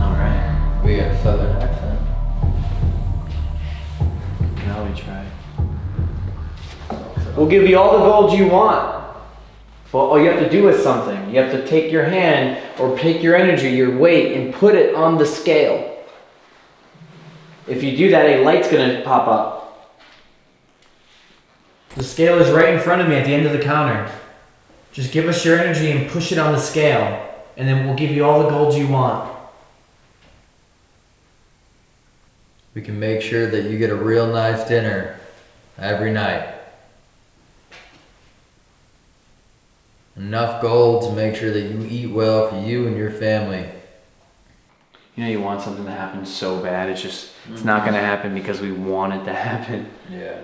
All right. we got a southern accent. Now we try. We'll give you all the gold you want. But all you have to do is something. You have to take your hand or take your energy, your weight, and put it on the scale. If you do that, a light's gonna pop up. The scale is right in front of me at the end of the counter. Just give us your energy and push it on the scale, and then we'll give you all the gold you want. We can make sure that you get a real nice dinner every night. Enough gold to make sure that you eat well for you and your family. You know, you want something to happen so bad, it's just, it's not mm-hmm. gonna happen because we want it to happen. Yeah.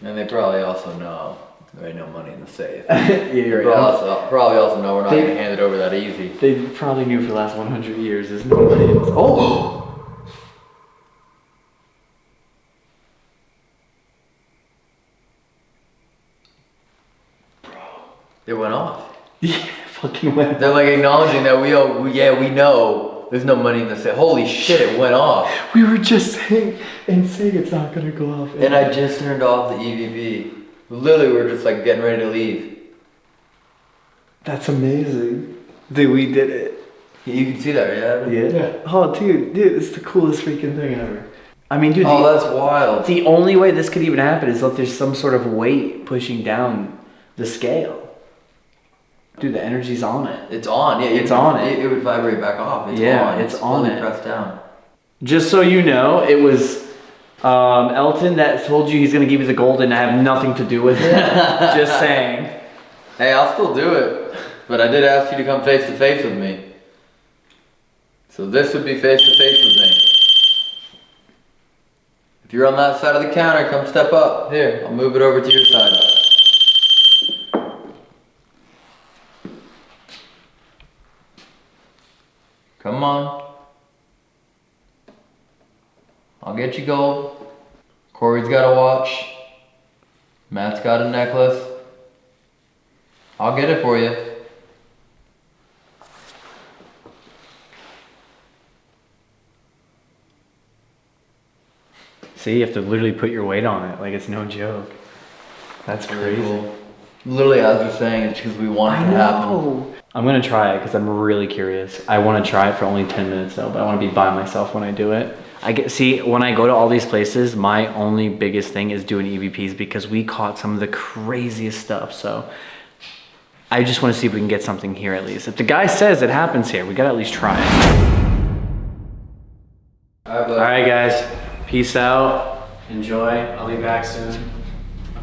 And they probably also know there ain't no money in the safe. yeah, you're probably right. also, probably also know we're not They- gonna hand it over that easy. They probably knew for the last 100 years there's no money in this. Oh! It went off. Yeah, fucking went. They're like acknowledging that we, oh, we yeah, we know there's no money in the safe. Holy shit, it went off. We were just saying and saying it's not gonna go off. And I just turned off the EVP. Literally, we are just like getting ready to leave. That's amazing. Dude, we did it. You can see that, yeah? Yeah. Oh, dude, dude, it's the coolest freaking thing ever. I mean, dude, Oh, the, that's wild. the only way this could even happen is if there's some sort of weight pushing down the scale. Dude, the energy's on it. It's on. Yeah, It's it, on it. it. Would vibrate back off. It's Yeah, on. it's on fully it. pressed down. Just so you know, it was um, Elton that told you he's gonna give you the gold, and I have nothing to do with it. Just saying. Hey, I'll still do it, but I did ask you to come face to face with me. So this would be face to face with me. If you're on that side of the counter, come step up. Here, I'll move it over to your side. Come on. I'll get you gold. Corey's got a watch. Matt's got a necklace. I'll get it for you. See, you have to literally put your weight on it. Like it's no joke. That's crazy. Literally, as we're saying, it's because we want it to happen. I'm gonna try it because I'm really curious. I want to try it for only 10 minutes though, but I want to be by myself when I do it. I get see when I go to all these places, my only biggest thing is doing EVPs because we caught some of the craziest stuff. So I just want to see if we can get something here at least. If the guy says it happens here, we gotta at least try it. Alright, All right, guys. Peace out. Enjoy. I'll be back soon.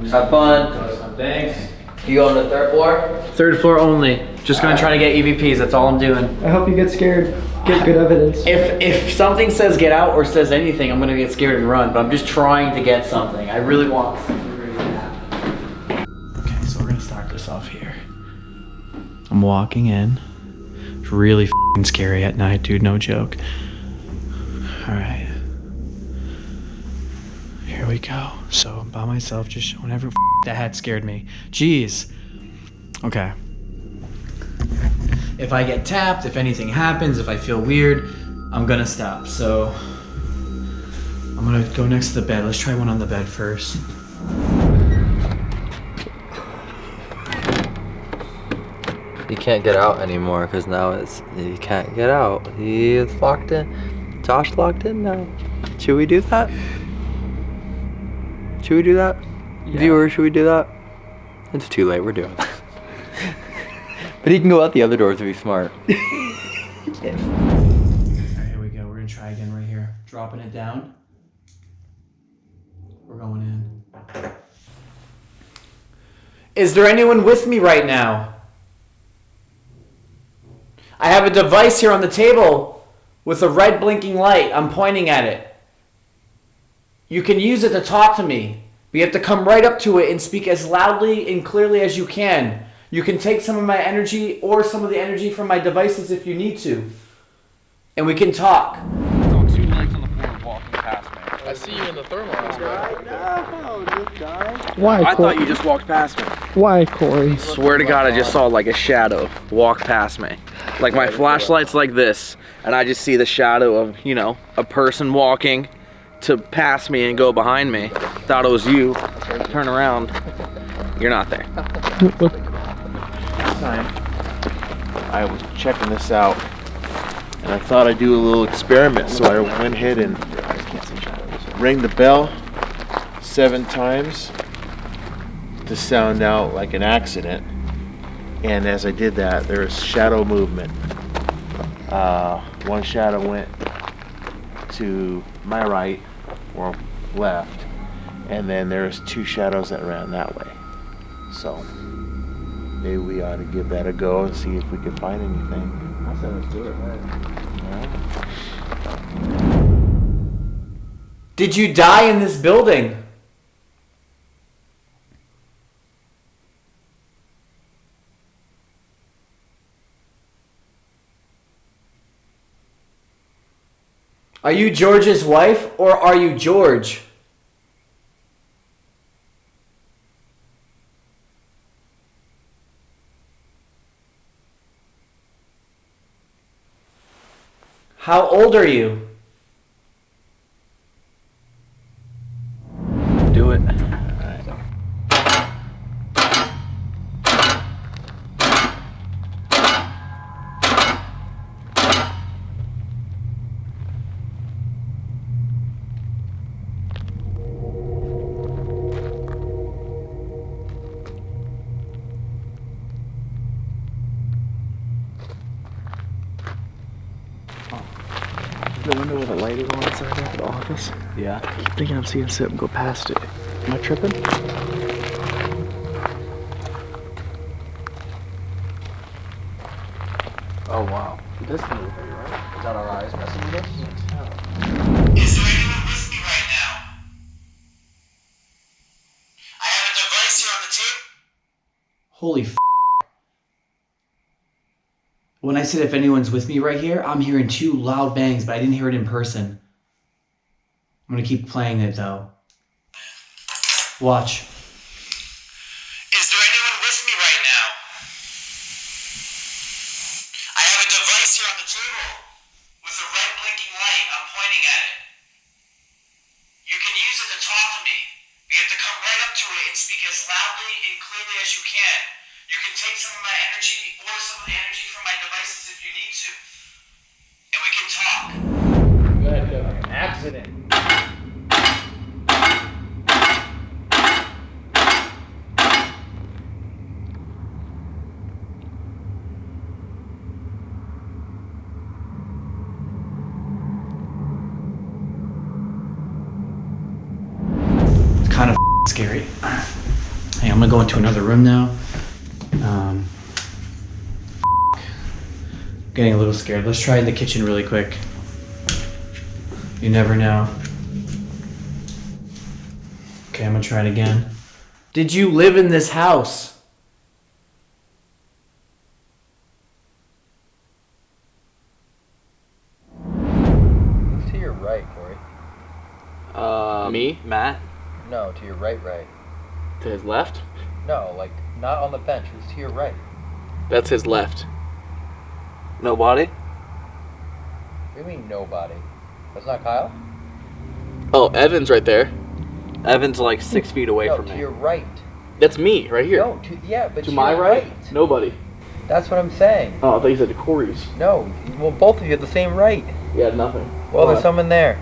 Have fun. Thanks. You go on the third floor? Third floor only. Just gonna try to get EVPs. That's all I'm doing. I hope you get scared. Get good evidence. If if something says get out or says anything, I'm gonna get scared and run. But I'm just trying to get something. I really want something really to happen. Okay, so we're gonna start this off here. I'm walking in. It's really scary at night, dude. No joke. All right. Here we go. So I'm by myself, just showing that hat scared me. Jeez. Okay. If I get tapped, if anything happens, if I feel weird, I'm gonna stop. So I'm gonna go next to the bed. Let's try one on the bed first. He can't get out anymore because now it's he can't get out. He is locked in. Josh locked in now. Should we do that? Should we do that? Viewer, should we do that? It's too late. We're doing it. but he can go out the other doors if he's smart. Alright, here we go. We're gonna try again right here. Dropping it down. We're going in. Is there anyone with me right now? I have a device here on the table with a red blinking light. I'm pointing at it. You can use it to talk to me. But you have to come right up to it and speak as loudly and clearly as you can. You can take some of my energy or some of the energy from my devices if you need to. And we can talk. two legs on the floor walking past me. I see you in the thermal aspect. Why, I Corey? thought you just walked past me. Why, Corey? Swear to God, I just saw like a shadow walk past me. Like my flashlight's like this, and I just see the shadow of, you know, a person walking to pass me and go behind me. Thought it was you. Turn around. You're not there. I was checking this out and I thought I'd do a little experiment so I went ahead and rang the bell seven times to sound out like an accident and as I did that there was shadow movement uh, one shadow went to my right or left and then there's two shadows that ran that way so maybe we ought to give that a go and see if we can find anything. I said let's do it, Did you die in this building? Are you George's wife or are you George? How old are you? Yeah. I keep thinking I'm seeing something go past it. Am I tripping? Oh wow. It does right? Is that our eyes messing with us? Is there anyone with me right now? I have a device here on the table. Holy f- When I said if anyone's with me right here, I'm hearing two loud bangs, but I didn't hear it in person. I'm gonna keep playing it though. Watch. Let's try in the kitchen really quick. You never know. Okay, I'm gonna try it again. Did you live in this house? It's to your right, Corey. Uh, me? Matt? No, to your right, right. To his left? No, like, not on the bench. It's to your right. That's his left. Nobody? What do you mean nobody? That's not Kyle. Oh, Evan's right there. Evan's like six feet away no, from to me. your right. That's me, right here. No, to yeah, but to to my your right? Nobody. That's what I'm saying. Oh, I thought you said to Corey's. No, well, both of you have the same right. Yeah, nothing. Well, Why? there's someone there.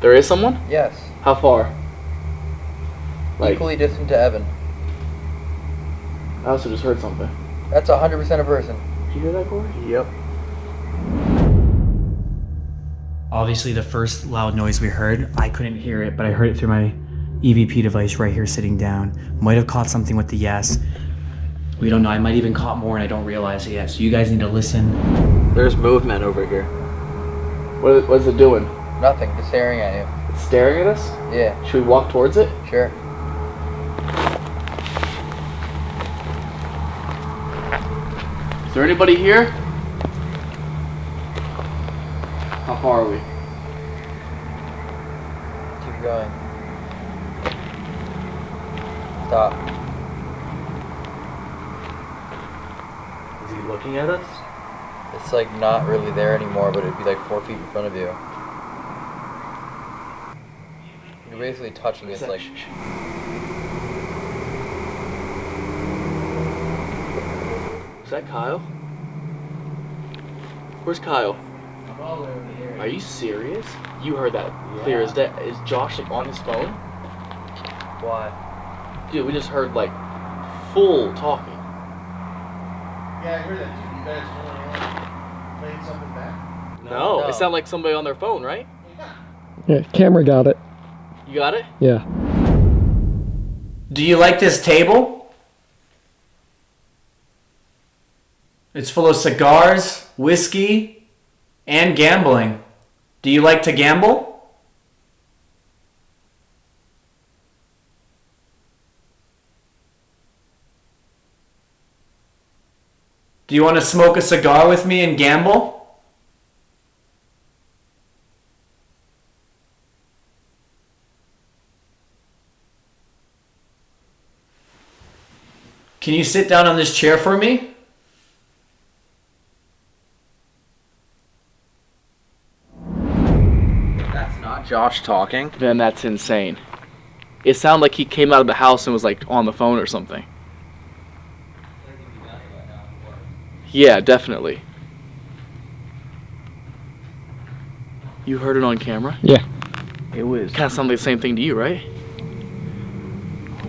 There is someone? Yes. How far? Like- Equally distant to Evan. I also just heard something. That's 100% a person. Did you hear that, Corey? Yep. Obviously, the first loud noise we heard, I couldn't hear it, but I heard it through my EVP device right here sitting down. Might have caught something with the yes. We don't know. I might even caught more and I don't realize it yet. So you guys need to listen. There's movement over here. What, what is it doing? Nothing. Just staring at you. It's staring at us? Yeah. Should we walk towards it? Sure. Is there anybody here? How far are we? Keep going. Stop. Is he looking at us? It's like not really there anymore, but it'd be like four feet in front of you. You're basically touching it like. Is that Kyle? Where's Kyle? Are you serious? You heard that clear as day. Is Josh like on his phone? Why? Dude, we just heard like full talking. Yeah, I heard that too. You guys playing something back? No, No. it sounded like somebody on their phone, right? Yeah, camera got it. You got it? Yeah. Do you like this table? It's full of cigars, whiskey, and gambling. Do you like to gamble? Do you want to smoke a cigar with me and gamble? Can you sit down on this chair for me? Josh talking. Then that's insane. It sounded like he came out of the house and was like on the phone or something. Yeah, definitely. You heard it on camera? Yeah. It was kind of sounded like the same thing to you, right?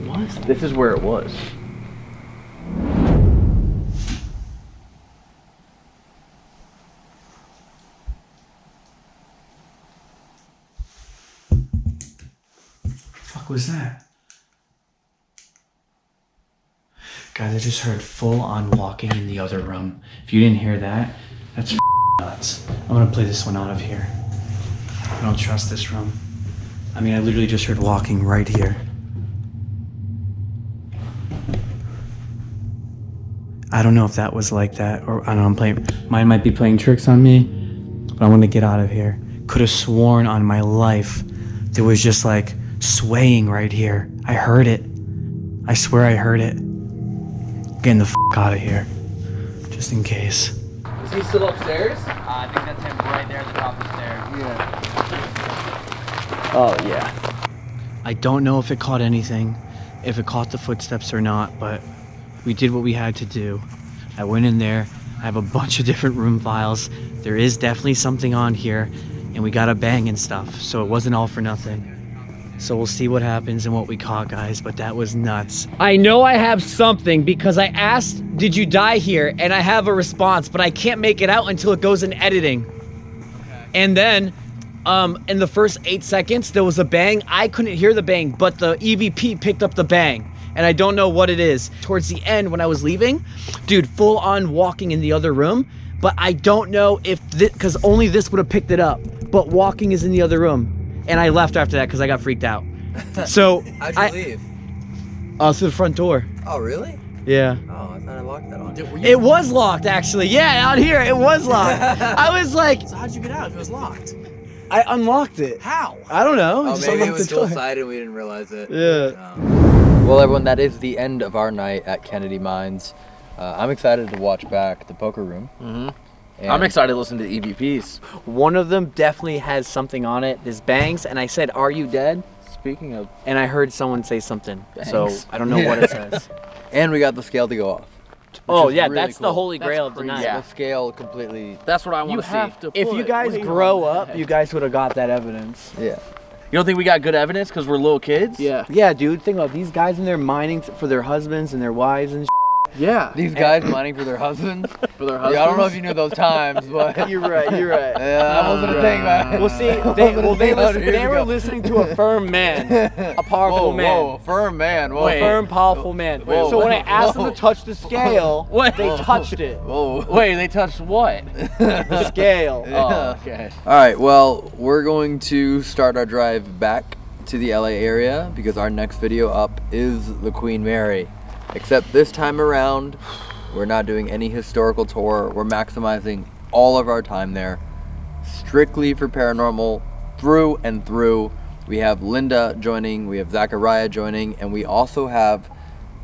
What was? This is where it was. Was that? Guys, I just heard full on walking in the other room. If you didn't hear that, that's nuts. I'm gonna play this one out of here. I don't trust this room. I mean, I literally just heard walking right here. I don't know if that was like that, or I don't know, I'm playing, mine might be playing tricks on me, but I want to get out of here. Could have sworn on my life there was just like swaying right here. I heard it. I swear I heard it. Getting the f out of here. Just in case. Is he still upstairs? Uh, I think that's him right there at the top of the stairs. Yeah. Oh yeah. I don't know if it caught anything, if it caught the footsteps or not, but we did what we had to do. I went in there. I have a bunch of different room files. There is definitely something on here, and we got a bang and stuff, so it wasn't all for nothing. So we'll see what happens and what we caught, guys, but that was nuts. I know I have something because I asked, Did you die here? And I have a response, but I can't make it out until it goes in editing. And then um, in the first eight seconds, there was a bang. I couldn't hear the bang, but the EVP picked up the bang. And I don't know what it is. Towards the end, when I was leaving, dude, full on walking in the other room. But I don't know if this, because only this would have picked it up. But walking is in the other room. And I left after that because I got freaked out. So, How'd you I, leave? uh, through the front door. Oh, really? Yeah. Oh, I thought I locked that on. It was locked, actually. Yeah, out here, it was locked. I was like, So how'd you get out if it was locked? I unlocked it. How? I don't know. Oh, Just maybe it was the door. dual sided and we didn't realize it. Yeah. Well, everyone, that is the end of our night at Kennedy Mines. Uh, I'm excited to watch back the poker room. Mhm. And- I'm excited to listen to the EVPs. One of them definitely has something on it. This bangs, and I said, "Are you dead?" Speaking of, and I heard someone say something, so I don't know what it says. And we got the scale to go off. Oh yeah, really that's the holy grail of the night. The scale completely. That's what I want to see. have to If you guys grow up, you guys would have got that evidence. Yeah. You don't think we got good evidence because we're little kids? Yeah. Yeah, dude. Think about these guys in there mining for their husbands and their wives and. Yeah. These guys mining for their husbands. For their Yeah, I don't know if you knew those times, but You're right. You're right. yeah, that wasn't a thing, man. Well, see, they, well, they, listen, they were ago. listening to a firm man, a powerful Whoa, man. whoa, firm man. Whoa. A firm, powerful man. Whoa, so when I whoa, asked them to touch the scale, Wait. they touched it. Whoa. Wait, they touched what? The scale. Oh, okay. All right, well, we're going to start our drive back to the LA area because our next video up is the Queen Mary. Except this time around, we're not doing any historical tour. We're maximizing all of our time there strictly for paranormal through and through. We have Linda joining, we have Zachariah joining, and we also have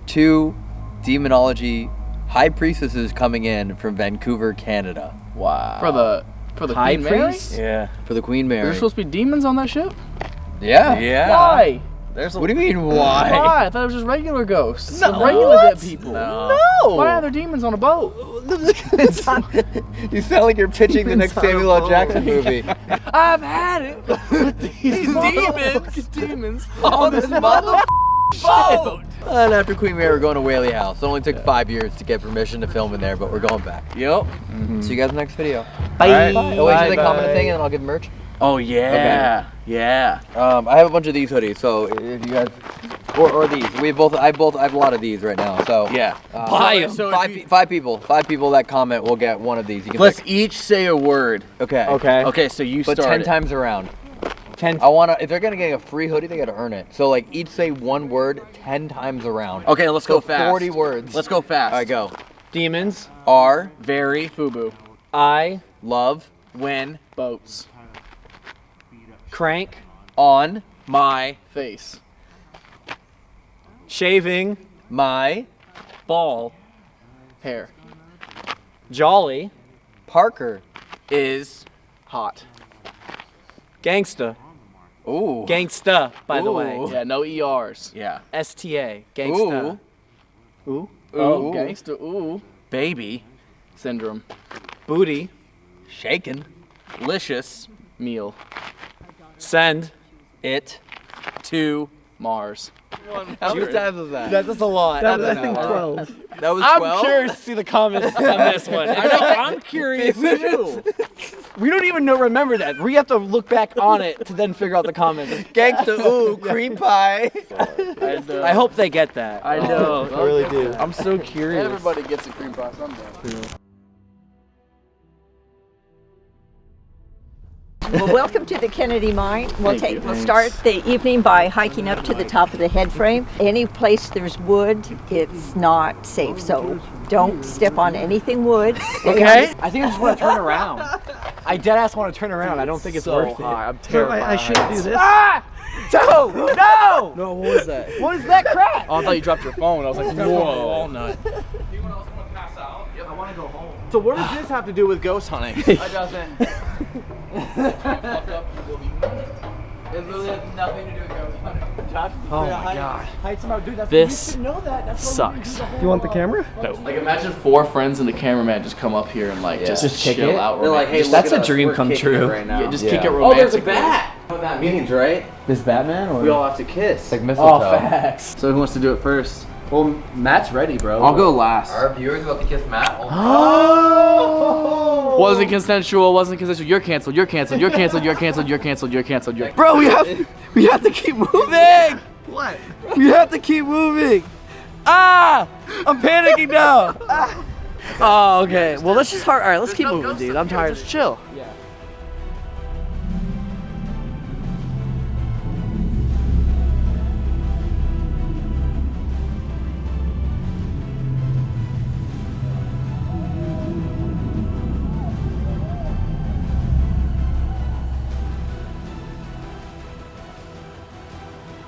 two demonology high priestesses coming in from Vancouver, Canada. Wow. For the for the High Queen Mary? priest? Yeah, for the Queen Mary. There's supposed to be demons on that ship? Yeah. Yeah. Why? There's what do you mean why? Why? I thought it was just regular ghosts. No. Some regular What? dead people. No. Why are there demons on a boat? you sound like you're pitching the next Samuel L. Jackson movie. I've had it with these demons. demons on this mother boat. And after Queen Mary, we're going to Whaley House. It only took five years to get permission to film in there, but we're going back. Yep. See you guys next video. Bye. All right. Oh, wait, should they Bye, comment a bye. thing and then I'll give merch? Oh yeah. Yeah. Um, I have a bunch of these hoodies, so if you guys, or, or these, we both, I both, I have a lot of these right now. So Yeah. uh, Buy so- 'em. so five, pe- five people, five people that comment will get one of these. You can Let's pick. each say a word. Okay. Okay. Okay, so you But start. ten it. times around. Ten. I wanna. If they're gonna get a free hoodie, they gotta earn it. So like each say one word ten times around. Okay, let's So go fast. Forty words. Let's go fast. All right, go. Demons. are Very Fubu. I. love When boats. Crank. on My face. Shaving. my Ball. Hair Jolly. Parker. is hot. Gangsta. Ooh. Gangsta, by the way. Yeah, no ERs. Yeah. STA. Gangsta. Ooh. Ooh. Oh, Ooh. gangster. Ooh. Baby. Syndrome. Booty. Shaken. Licious. Meal. Send. It. To Mars. How many times was that? That's a lot. That, That's I a think 12. That was I'm curious to see the comments on this one. I know, I'm curious too. We don't even know remember that. We have to look back on it to then figure out the comments. Gangsta. Ooh. Cream pie. I hope they get that. I know. I really do. I'm so Everybody curious. Everybody gets a cream pie someday. Well, welcome to the Kennedy Mine. We'll Thank take. you. We'll start the evening by hiking up to the top of the head frame. Any place there's wood, it's not safe. So don't step on anything wood. Okay. I think I just want to turn around. I dead ass want to turn around. I don't think it's so worth high. it. I'm terrified. I, I shouldn't do this. Ah! No! No! No, what was that? What is that crap? Oh, I thought you dropped your phone. I was like, whoa. All night. So what does this have to do with ghost hunting? It doesn't. It literally has nothing to do with ghost hunting. Oh my god. Heights about dude. That's This you know that. That's sucks. Do you want the camera? No. Like imagine four friends and the cameraman just come up here and like Yeah. just, Just kick chill it? out. They're like, hey, romantic- look that's at a us. dream We're come true. right now. Yeah, just Yeah. kick it Oh, there's a bat. What that means, right? This Batman or We all have to kiss. Like oh, mistletoe. Oh, facts. So who wants to do it first? Well, Matt's ready, bro. I'll go last. Our viewers about to kiss Matt. Oh! Wasn't consensual. Wasn't consensual. You're canceled. You're canceled. You're canceled. You're canceled. You're canceled. You're canceled. You're. Bro, we have we have to keep moving. What? We have to keep moving. Ah! I'm panicking now. Oh, okay. Well, let's just hard. All right, let's keep moving, dude. I'm tired. Just chill.